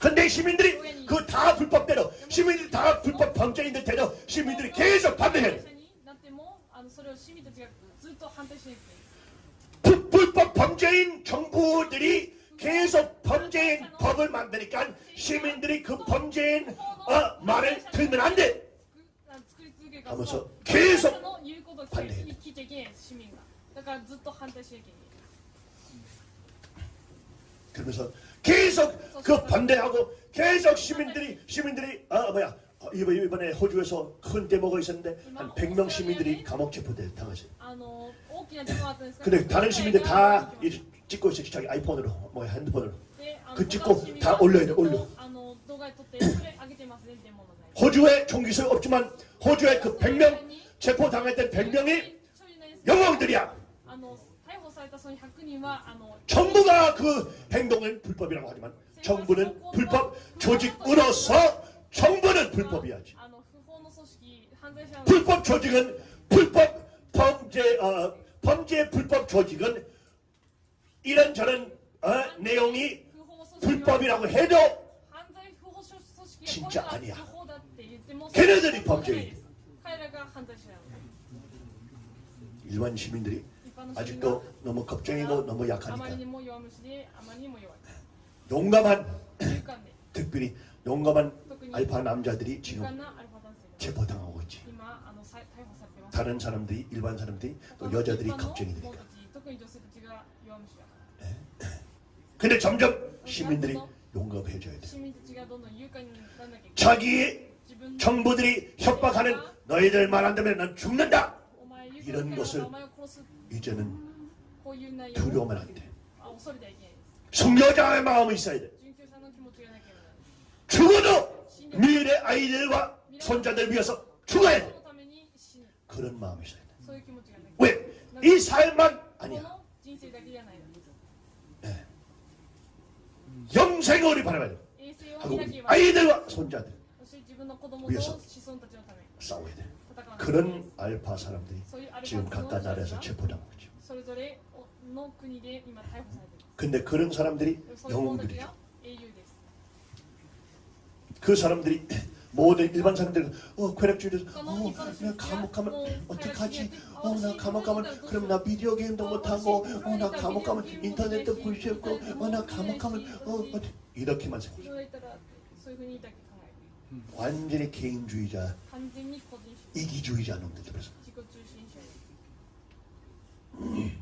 근데 시민들이 그 다 불법대로 시민들이 다 불법 범죄인들 대로 시민들이 계속 반대해 불법 범죄인 정부들이 계속 범죄인 법을 만드니까 시민들이 그 범죄인 어, 말을 들면 안 돼. 하면서 계속 반대. 그러면서 계속 그 반대하고 계속 시민들이 시민들이 어 뭐야 이번에 호주에서 큰 대모가 있었는데 한 100명 시민들이 감옥 체포돼 당했어요. 근데 뭐 그 다른 시민들 다 찍고 있어요. 자기 아이폰으로, 뭐 핸드폰으로. 그 찍고 다 올려야 돼, 올려. 호주에 종기소 없지만 호주에 그 100명 체포당했던 100명이 영웅들이야. 정부가 그 행동을 불법이라고 하지만 정부는 불법 조직으로서 정부는 불법이야. 불법 조직은 불법 범죄 어, 범죄 불법 조직은 이런저런 어, 내용이 불법이라고 해도 진짜 아니야. 걔네들이 범죄인. 일반 시민들이 아직도 너무 걱정이고 너무 약하니까. 용감한 특별히 용감한 알파 남자들이 지금 체포당하고 있지. 다른 사람들이 일반 사람들이 또 여자들이 걱정이 되니까. 네. 근데 점점 시민들이 용감해져야 돼. 자기의 정부들이 협박하는 너희들 말 안 되면 난 죽는다. 이런 것을 이제는 두려우면 안 돼. 성교자의 마음이 있어야 돼. 죽어도 미래 아이들과 손자들 위해서 죽어야 돼. 그런 마음이 있어야 돼. 왜? 이 삶만 아니야. 네. 영생을 바라봐야 돼. 하고 아이들과 손자들 위해서 싸워야 돼. 그런 알파 사람들이 지금 각각 나라에서 체포당하고 있죠. 근데 그런 사람들이 영웅들이죠. 그 사람들이 모든 일반 사람들은 어 쾌락주의에서 어 내가 감옥 가면 어떡하지? 어나 어, 감옥 가면 그럼 나 비디오 게임도 못하고 어 나 감옥 가면 인터넷도 볼 수 없고 어 나 감옥 가면 어, 어 이렇게만 생각해. 완전히 개인주의자 이기주의자 놈들 그래서. 음.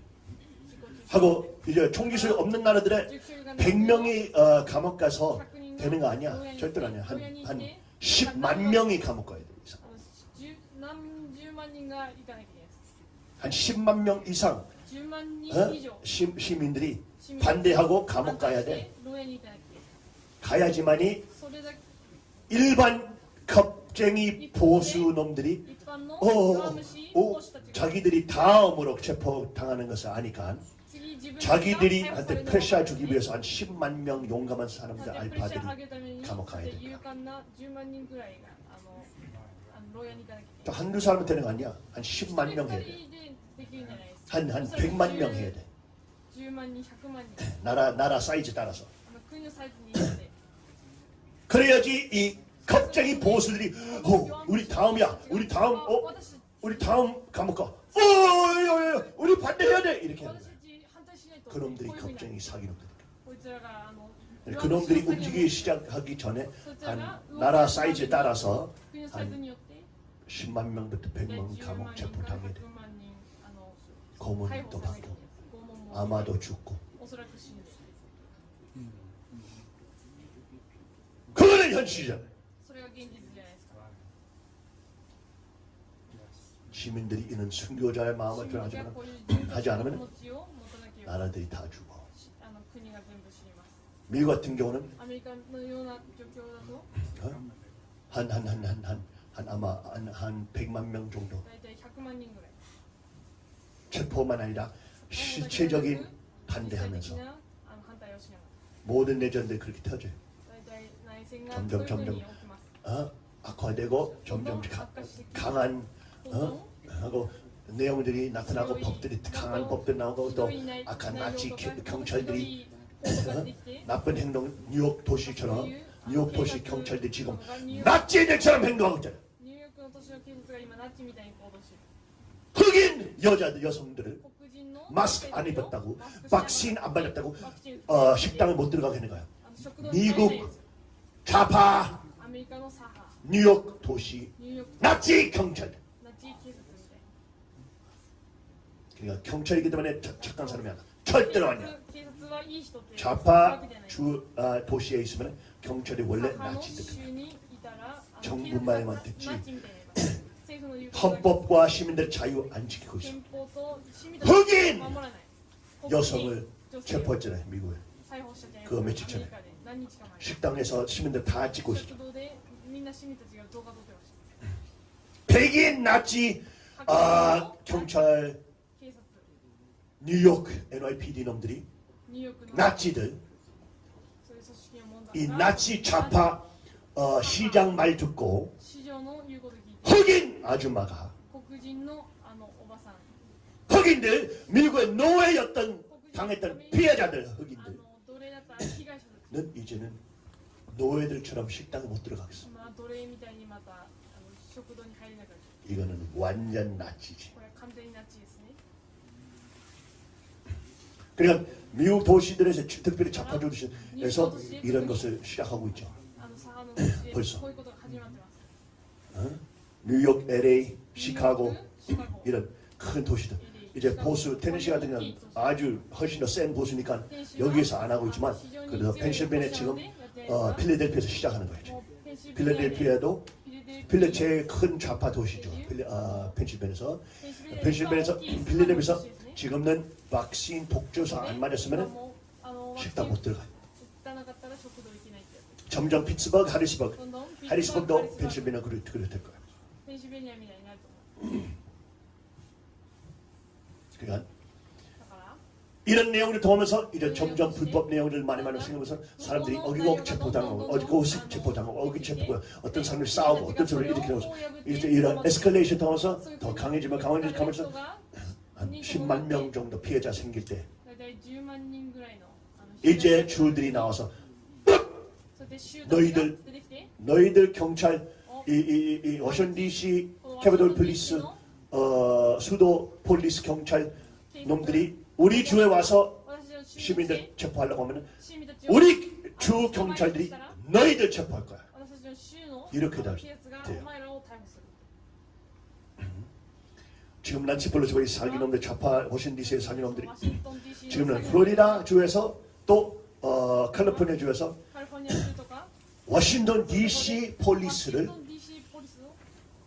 하고 이제 총기술 없는 나라들의 100명이 어, 감옥 가서 되는 거 아니야. 절대로 아니야. 한, 한 10만 명이 감옥 가야 돼. 이상. 한 10만 명 이상 어? 시, 시민들이 반대하고 감옥 가야 돼. 가야지만이 일반 겁쟁이 보수놈들이 어, 어, 어, 어, 어 자기들이 다음으로 체포당하는 것을 아니까 자기들이 한테 패샤 주기 위해서 한 10만 명 용감한 사람들 알파들이 감옥 가야 된다. 한두 사람은 되는 거 아니야? 한 10만 명 해야 돼. 한, 한 100만 명 해야 돼. 나라, 나라 사이즈 따라서. 그래야지 이 갑자기 보수들이 어, 우리 다음이야. 우리 다음 어, 우리 다음 감옥 가. 어, 우리 반대해야 돼. 이렇게 하는 거야. 그놈들이 겁쟁이 사기로 네, 그놈들이 움직이기 시작하기 전에 한 나라 사이즈에 따라서 한 10만 명부터 100만 감옥 체포당해 돼. 고문도 받고 아마도 죽고. 그거는 현실이잖아요. 시민들이 이런 순교자의 마음을 변하지 않으면 나라들이 다 죽어. 미국 같은 경우는? 한 한 한 한 한한 어? 아마 한한 100만 명 정도. 체포만 아니라 실체적인 반대하면서. 모든 내전들 그렇게 터져요. 점점 점점. 어? 악화되고 점점 가, 강한 어? 하고 내용들이 나타나고 법들이 강한 법들 나오고 또 악한 나치 경찰들이 나쁜 행동 뉴욕 도시처럼 뉴욕 도시 경찰들이 지금 나치인들처럼 행동하고 있잖아. 흑인 여자들 여성들을 마스크 안 입었다고 박신 안 받았다고 어, 식당에 못 들어가게 하는 거야. 미국 좌파 뉴욕 도시 나치 경찰들 그러니까 경찰이기 때문에 착, 착한 사람이 아니라 절대로 아니야. 좌파 주 아, 도시에 있으면 경찰이 원래 나치들. 아, 정부 말만 듣지. 헌법과 시민들 자유 안 지키고 있어. 흑인 여성을 체포했잖아 미국에. 그 며칠 전에 식당에서 시민들 다 찍고 있어. 백인 나치 아, 아 경찰 뉴욕 NYPD 놈들이 나치들 이 나치 좌파 어, 시장 말 듣고 흑인 아줌마가 흑인들 미국의 노예였던 당했던 피해자들 흑인들. 는 이제는 노예들처럼 식당에 못 들어가겠어. 이거는 완전 나치지? 그러니까 미국 도시들에서 특별히 자파주에서 이런 것을 시작하고 있죠. 음, 벌써. 어? 뉴욕, LA, 시카고 이런 큰 도시들. 이제 보스, 테네시 같은 경우는 아주 훨씬 더 센 보스니까 여기에서 안 하고 있지만 그래서 펜실베네 지금 어, 필라델피아에서 시작하는 거죠. 필라델피아도 필라 제일 큰 좌파 도시죠. 펜실베네에서 아, 펜실베니아에서 필라델피아에서 지금은 박신 복주사 안 맞았으면 식당 못 들어가요. 점점 피츠버그, 하리스버그, 하리스버그도 펜실베니아 그랬을 거예요. 그러니까 이런 내용을 통하면서 이제 점점 불법 내용을 많이 많이 생각하면서 사람들이 어기고 체포당하고 어기고 체포당하고 어기 체포고 어떤 사람이 싸우고 어떤 사람이 이렇게 나오고 이런 에스컬레이션 통해서 더 강해지면 강해지면서 한 10만 명 정도 피해자 생길 때 이제 주들이 나와서 너희들 너희들 경찰 이, 이, 이 워싱턴 DC Capitol Police 어, 수도 Police 경찰 놈들이 우리 주에 와서 시민들 체포하려고 하면 우리 주 경찰들이 너희들 체포할 거야. 이렇게 돼요. 지금 난 지폴로지버리 살기 놈들 좌파 워싱턴 DC에 살기 놈들이 지금은 플로리다 주에서 또 어, 캘리포니아 주에서 워싱턴 DC 폴리스를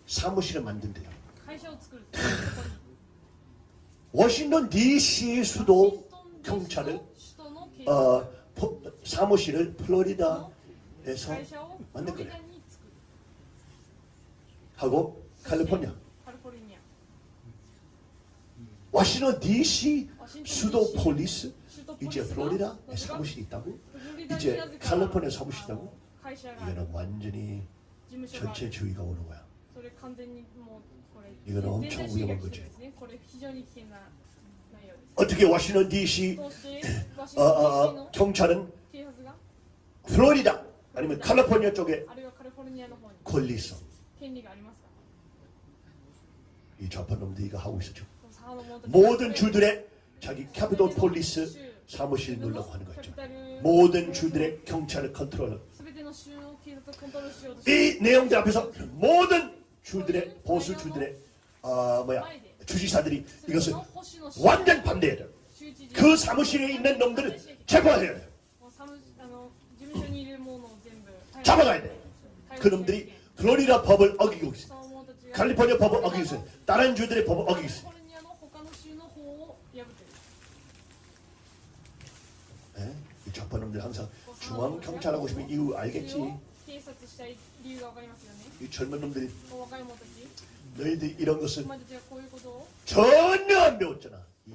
사무실을 만든대요. 워싱턴 DC 수도 경찰을 어, 포, 사무실을 플로리다에서 만든 거예요. 하고 캘리포니아 워싱턴 DC, 수도 Police, 이제 플로리다에 네, 사무실이 있다고? 이제 칼리포니아 사무실이 있다고? 이거는 완전히 전체주의가 오는 거야. 이거는 엄청 위험한 거지. 어떻게 워싱턴 DC 어, 어, 어, 경찰은 플로리다? 아니면 칼리포니아 쪽에 권리 있어. 이 좌파 놈들이 이거 하고 있어 지금. 모든 주들의 자기 Capitol Police 사무실 놀라고 하는 거죠. 모든 주들의 경찰을 컨트롤. 이 내용들 앞에서 모든 주들의 보수 주들의 어, 뭐야 주지사들이 이것을 완전 반대해야 돼요. 그 사무실에 있는 놈들은 체포해야 돼요. 잡아가야 돼. 그 놈들이 플로리다 법을 어기고 있어요. 칼리포니아 법을 어기고 있어요. 다른 주들의 법을 어기고 있어요. 좌파 놈들 항상 중앙 경찰 하고 싶은 이유 알겠지? 이 젊은 놈들이 너희들 이런 것은 전혀 안 배웠잖아. 이,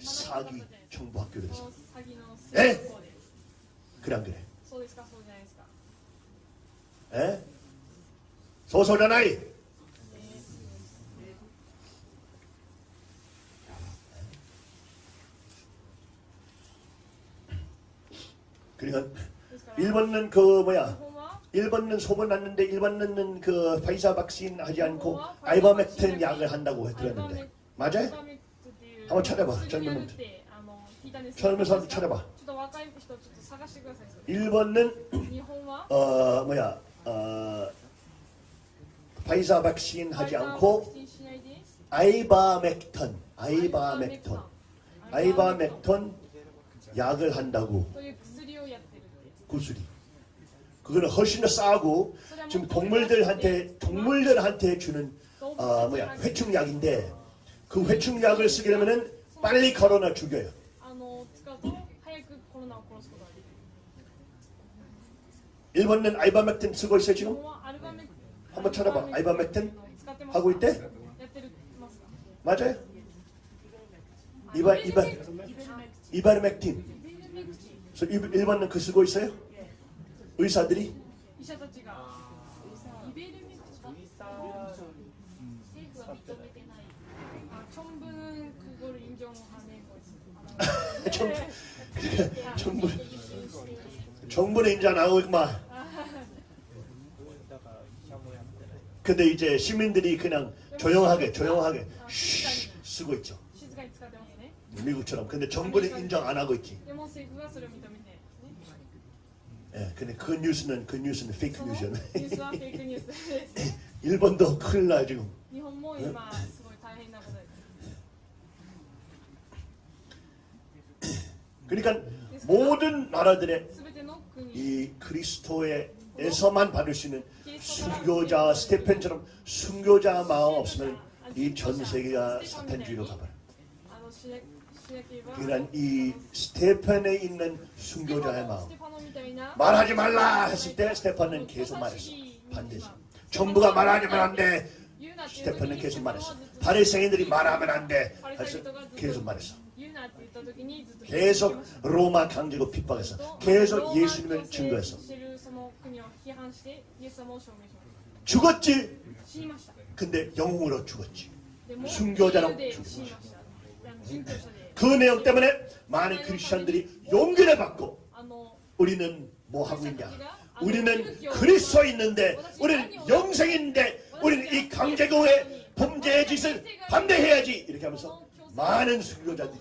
이 사기 정부 학교에서. 에? 그래 안 그래? 에? 소설하나이 그러니까 1번은 그 뭐야? 1번은 소문 났는데 1번은 그 파이사 박신 하지 않고 알바맥텐 약을 한다고 들었는데. 맞아? 한번 찾아봐 젊은 분들. 젊은 사람들 찾아봐. 1번은 어 뭐야 어 파이사 박신 하지 않고 ivermectin ivermectin ivermectin 약을 한다고. 구슬이. 그거는 훨씬 더 싸고 지금 동물들한테 동물들한테 주는 어, 뭐야 회충약인데 그 회충약을 쓰게 되면은 빨리 코로나 죽여요. 일본은 아이바맥틴 쓰고 있어 지금? 한번 찾아봐. 아이바맥틴 하고 있대? 맞아요? 이바 이바 이바맥틴. 그래서 1번 링크 쓰고 있어요? 예. 의사들이? 이사다치가 청부는 아, 그걸 인정하는 거지. 청부, 정부, 정부는 인정 안 하고 막. 근데 이제 시민들이 그냥 조용하게 조용하게 아, 쉬 쓰고 있죠. 미국처럼. 근데 정부는 인정 안 하고 있지. 예, 근데 그 뉴스는 그 뉴스는 페이크 뉴스야. 뉴스와 페이크 뉴스. 일본도 큰일 나 지금. 그러니까 모든 나라들의 이 그리스도에서만 받을 수 있는 순교자 스테펜처럼 순교자 마음 없으면 이 전 세계가 사탄주의로 가버려. 이런 이 스테판에 있는 순교자의 마음. 말하지 말라 했을 때 스테판은 계속 말했어. 반드시. 전부가 말하지면 안돼 스테판은 계속 말했어. 바리새인들이 말하면 안돼. 계속 말했어. 계속 로마 강제로 핍박해서 계속 예수님을 증거해서 죽었지? 근데 영웅으로 죽었지. 순교자로 죽었지. 그 내용 때문에 많은 크리스천들이 용기를 받고 우리는 뭐 하고 있냐 우리는 그리스도 있는데 우리는 영생인데 우리는 이 강제국의 범죄의 짓을 반대해야지 이렇게 하면서 많은 순교자들이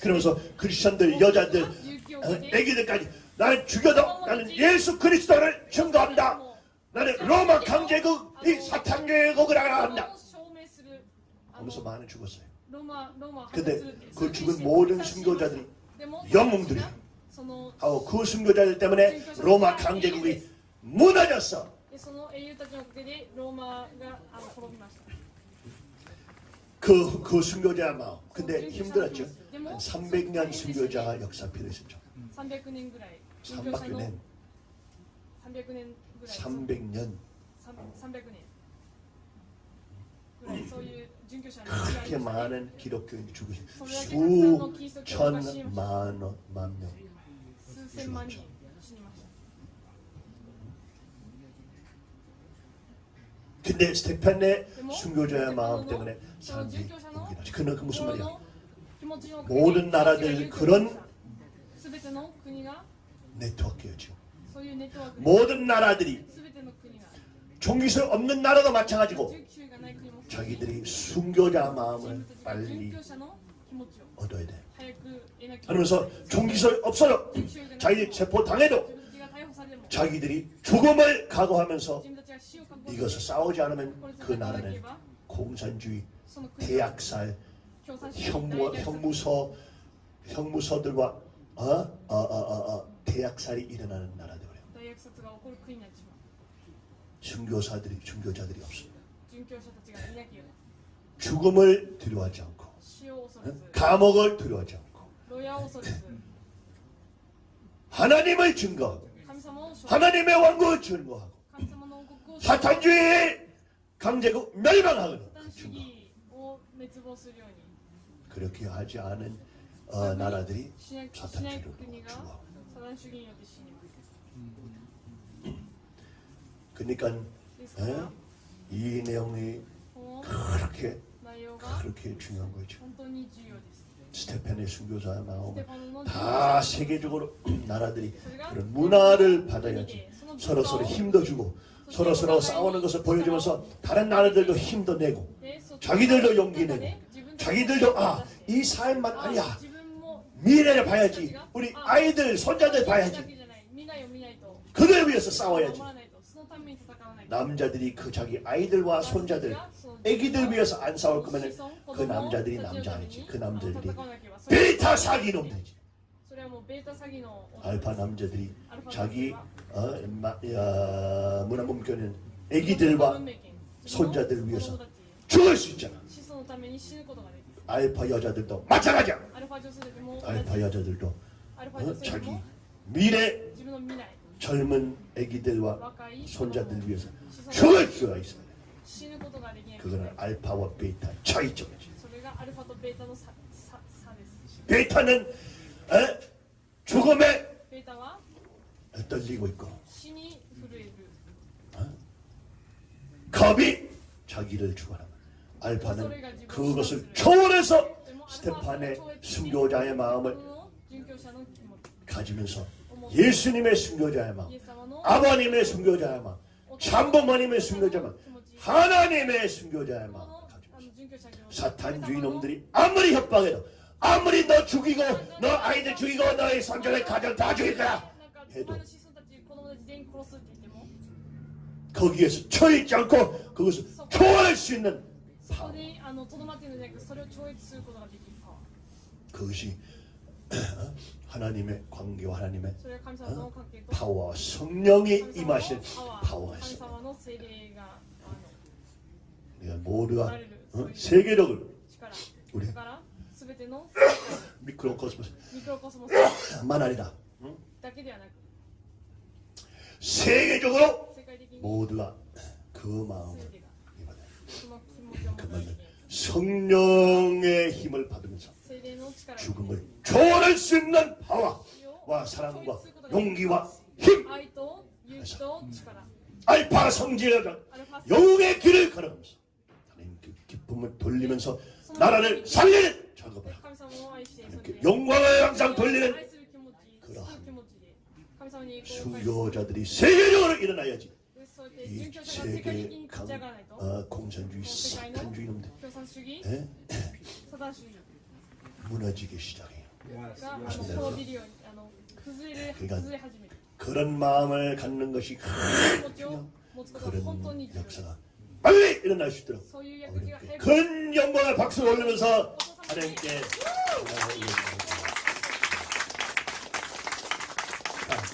그러면서 크리스천들, 여자들, 어, 애기들까지 나는 죽여도 나는 예수 그리스도를 증거한다. 나는 로마 강제국, 이 사탄교회국을 알아한다. 하면서 많은 죽었어요. 근데 그 죽은 모든 순교자들이 영웅들이야. 하고 그 순교자들 때문에 로마 강제국이 무너졌어. 그, 그 순교자 마음. 근데 힘들었죠. 300년 순교자 역사 필요했었죠. 300년. 300년. 300년. 300년. 300년. 그렇게 많은 기독교인이 죽으신 수천만 만명 죽었죠. 근데 스테판의 순교자의 마음 때문에 사람들이 옮겨나지. 그는 그 무슨 말이야? 모든 나라들 그런 네트워크였죠. 모든 나라들이 종교성 없는 나라도 마찬가지고 자기들이 순교자 마음을 빨리 얻어야 돼. 그러면서 종기설 없어요. 자기들 체포당해도 자기들이 죽음을 각오하면서 이것을 싸우지 않으면 그 나라는 공산주의, 대학살, 형무, 형무소, 형무소들과 어? 어, 어, 어, 어, 대학살이 일어나는 나라들이에요. 순교사들이, 순교자들이 없어요. 죽음을 두려워하지 않고 감옥을 두려워하지 않고 하나님을 증거하고 하나님의 왕국을 증거하고 사탄주의 강제국 멸망하는 그 증거. 그렇게 하지 않은 어, 나라들이 사탄주의로 죽어 그러니까 에? 이 내용이 그렇게 그렇게 중요한 거죠. 스테판의 순교자 나오고 다 세계적으로 나라들이 그런 문화를 받아야지. 서로 서로 힘도 주고 서로 서로 싸우는 것을 보여주면서 다른 나라들도 힘도 내고 자기들도 용기 내고 자기들도 아 이 사회만 아니야. 미래를 봐야지. 우리 아이들 손자들 봐야지. 그들 위해서 싸워야지. 남자들이 그 자기 아이들과 손자들 애기들 위해서 안 싸울 거면 그 남자들이 남자 아니지. 그 남자들이 베타 사기 놈들이지. 알파 남자들이 자기 어, 문화 몸교는 애기들과 손자들을 위해서 죽을 수 있잖아. 알파 여자들도 마찬가지야. 알파 여자들도 어, 자기 미래 젊은 아기들과 손자들 위해서 죽을 수가 있습니다. 그거는 알파와 베타 차이점이죠. 베타는 에? 죽음에 떨리고 있고 어? 겁이 자기를 죽어라. 알파는 그 그것을 초월해서 뭐 스테판의 순교자의 마음을 어? 가지면서 예수님의 순교자의 마음, 아버님의 순교자의 마음, 참부모님의 순교자의 마음, 하나님의 순교자야만 사탄주의 놈들이 아무리 협박해도 아무리 너 죽이고 너 아이들 죽이고 너의 성전의 가정 다 죽일 거야 해도 거기에서 초일지 않고 그것을 초월할 수 있는 파워. 그것이 하나님의 관계와 하나님의 어? 파워 성령이 임하신 파워가 우리가 모두가 어? 세계적으로 우리 micro cosmos. 만 아니다. 세계적으로 모두가 그 마음을 그 마음을 성령의 힘을 받으면서 죽음을 초월할 수 있는 파워와 사랑과 용기와 힘. 알파 성질을 영웅의 길을 걸어가면서 하나님께 그 기쁨을 돌리면서 나라를 살리는 작업을 하고 그 영광을 항상 돌리는 그러한 수요자들이 세계적으로 일어나야지 이 세계 강, 아, 공산주의 사탄주의 놈들. 네? 네? 무너지기 시작해요. 그러니까, 그러니까 그런 마음을 갖는 것이 그런 역사가 빨리 일어날 수 있도록 큰 영광의 박수 올리면서 하나님께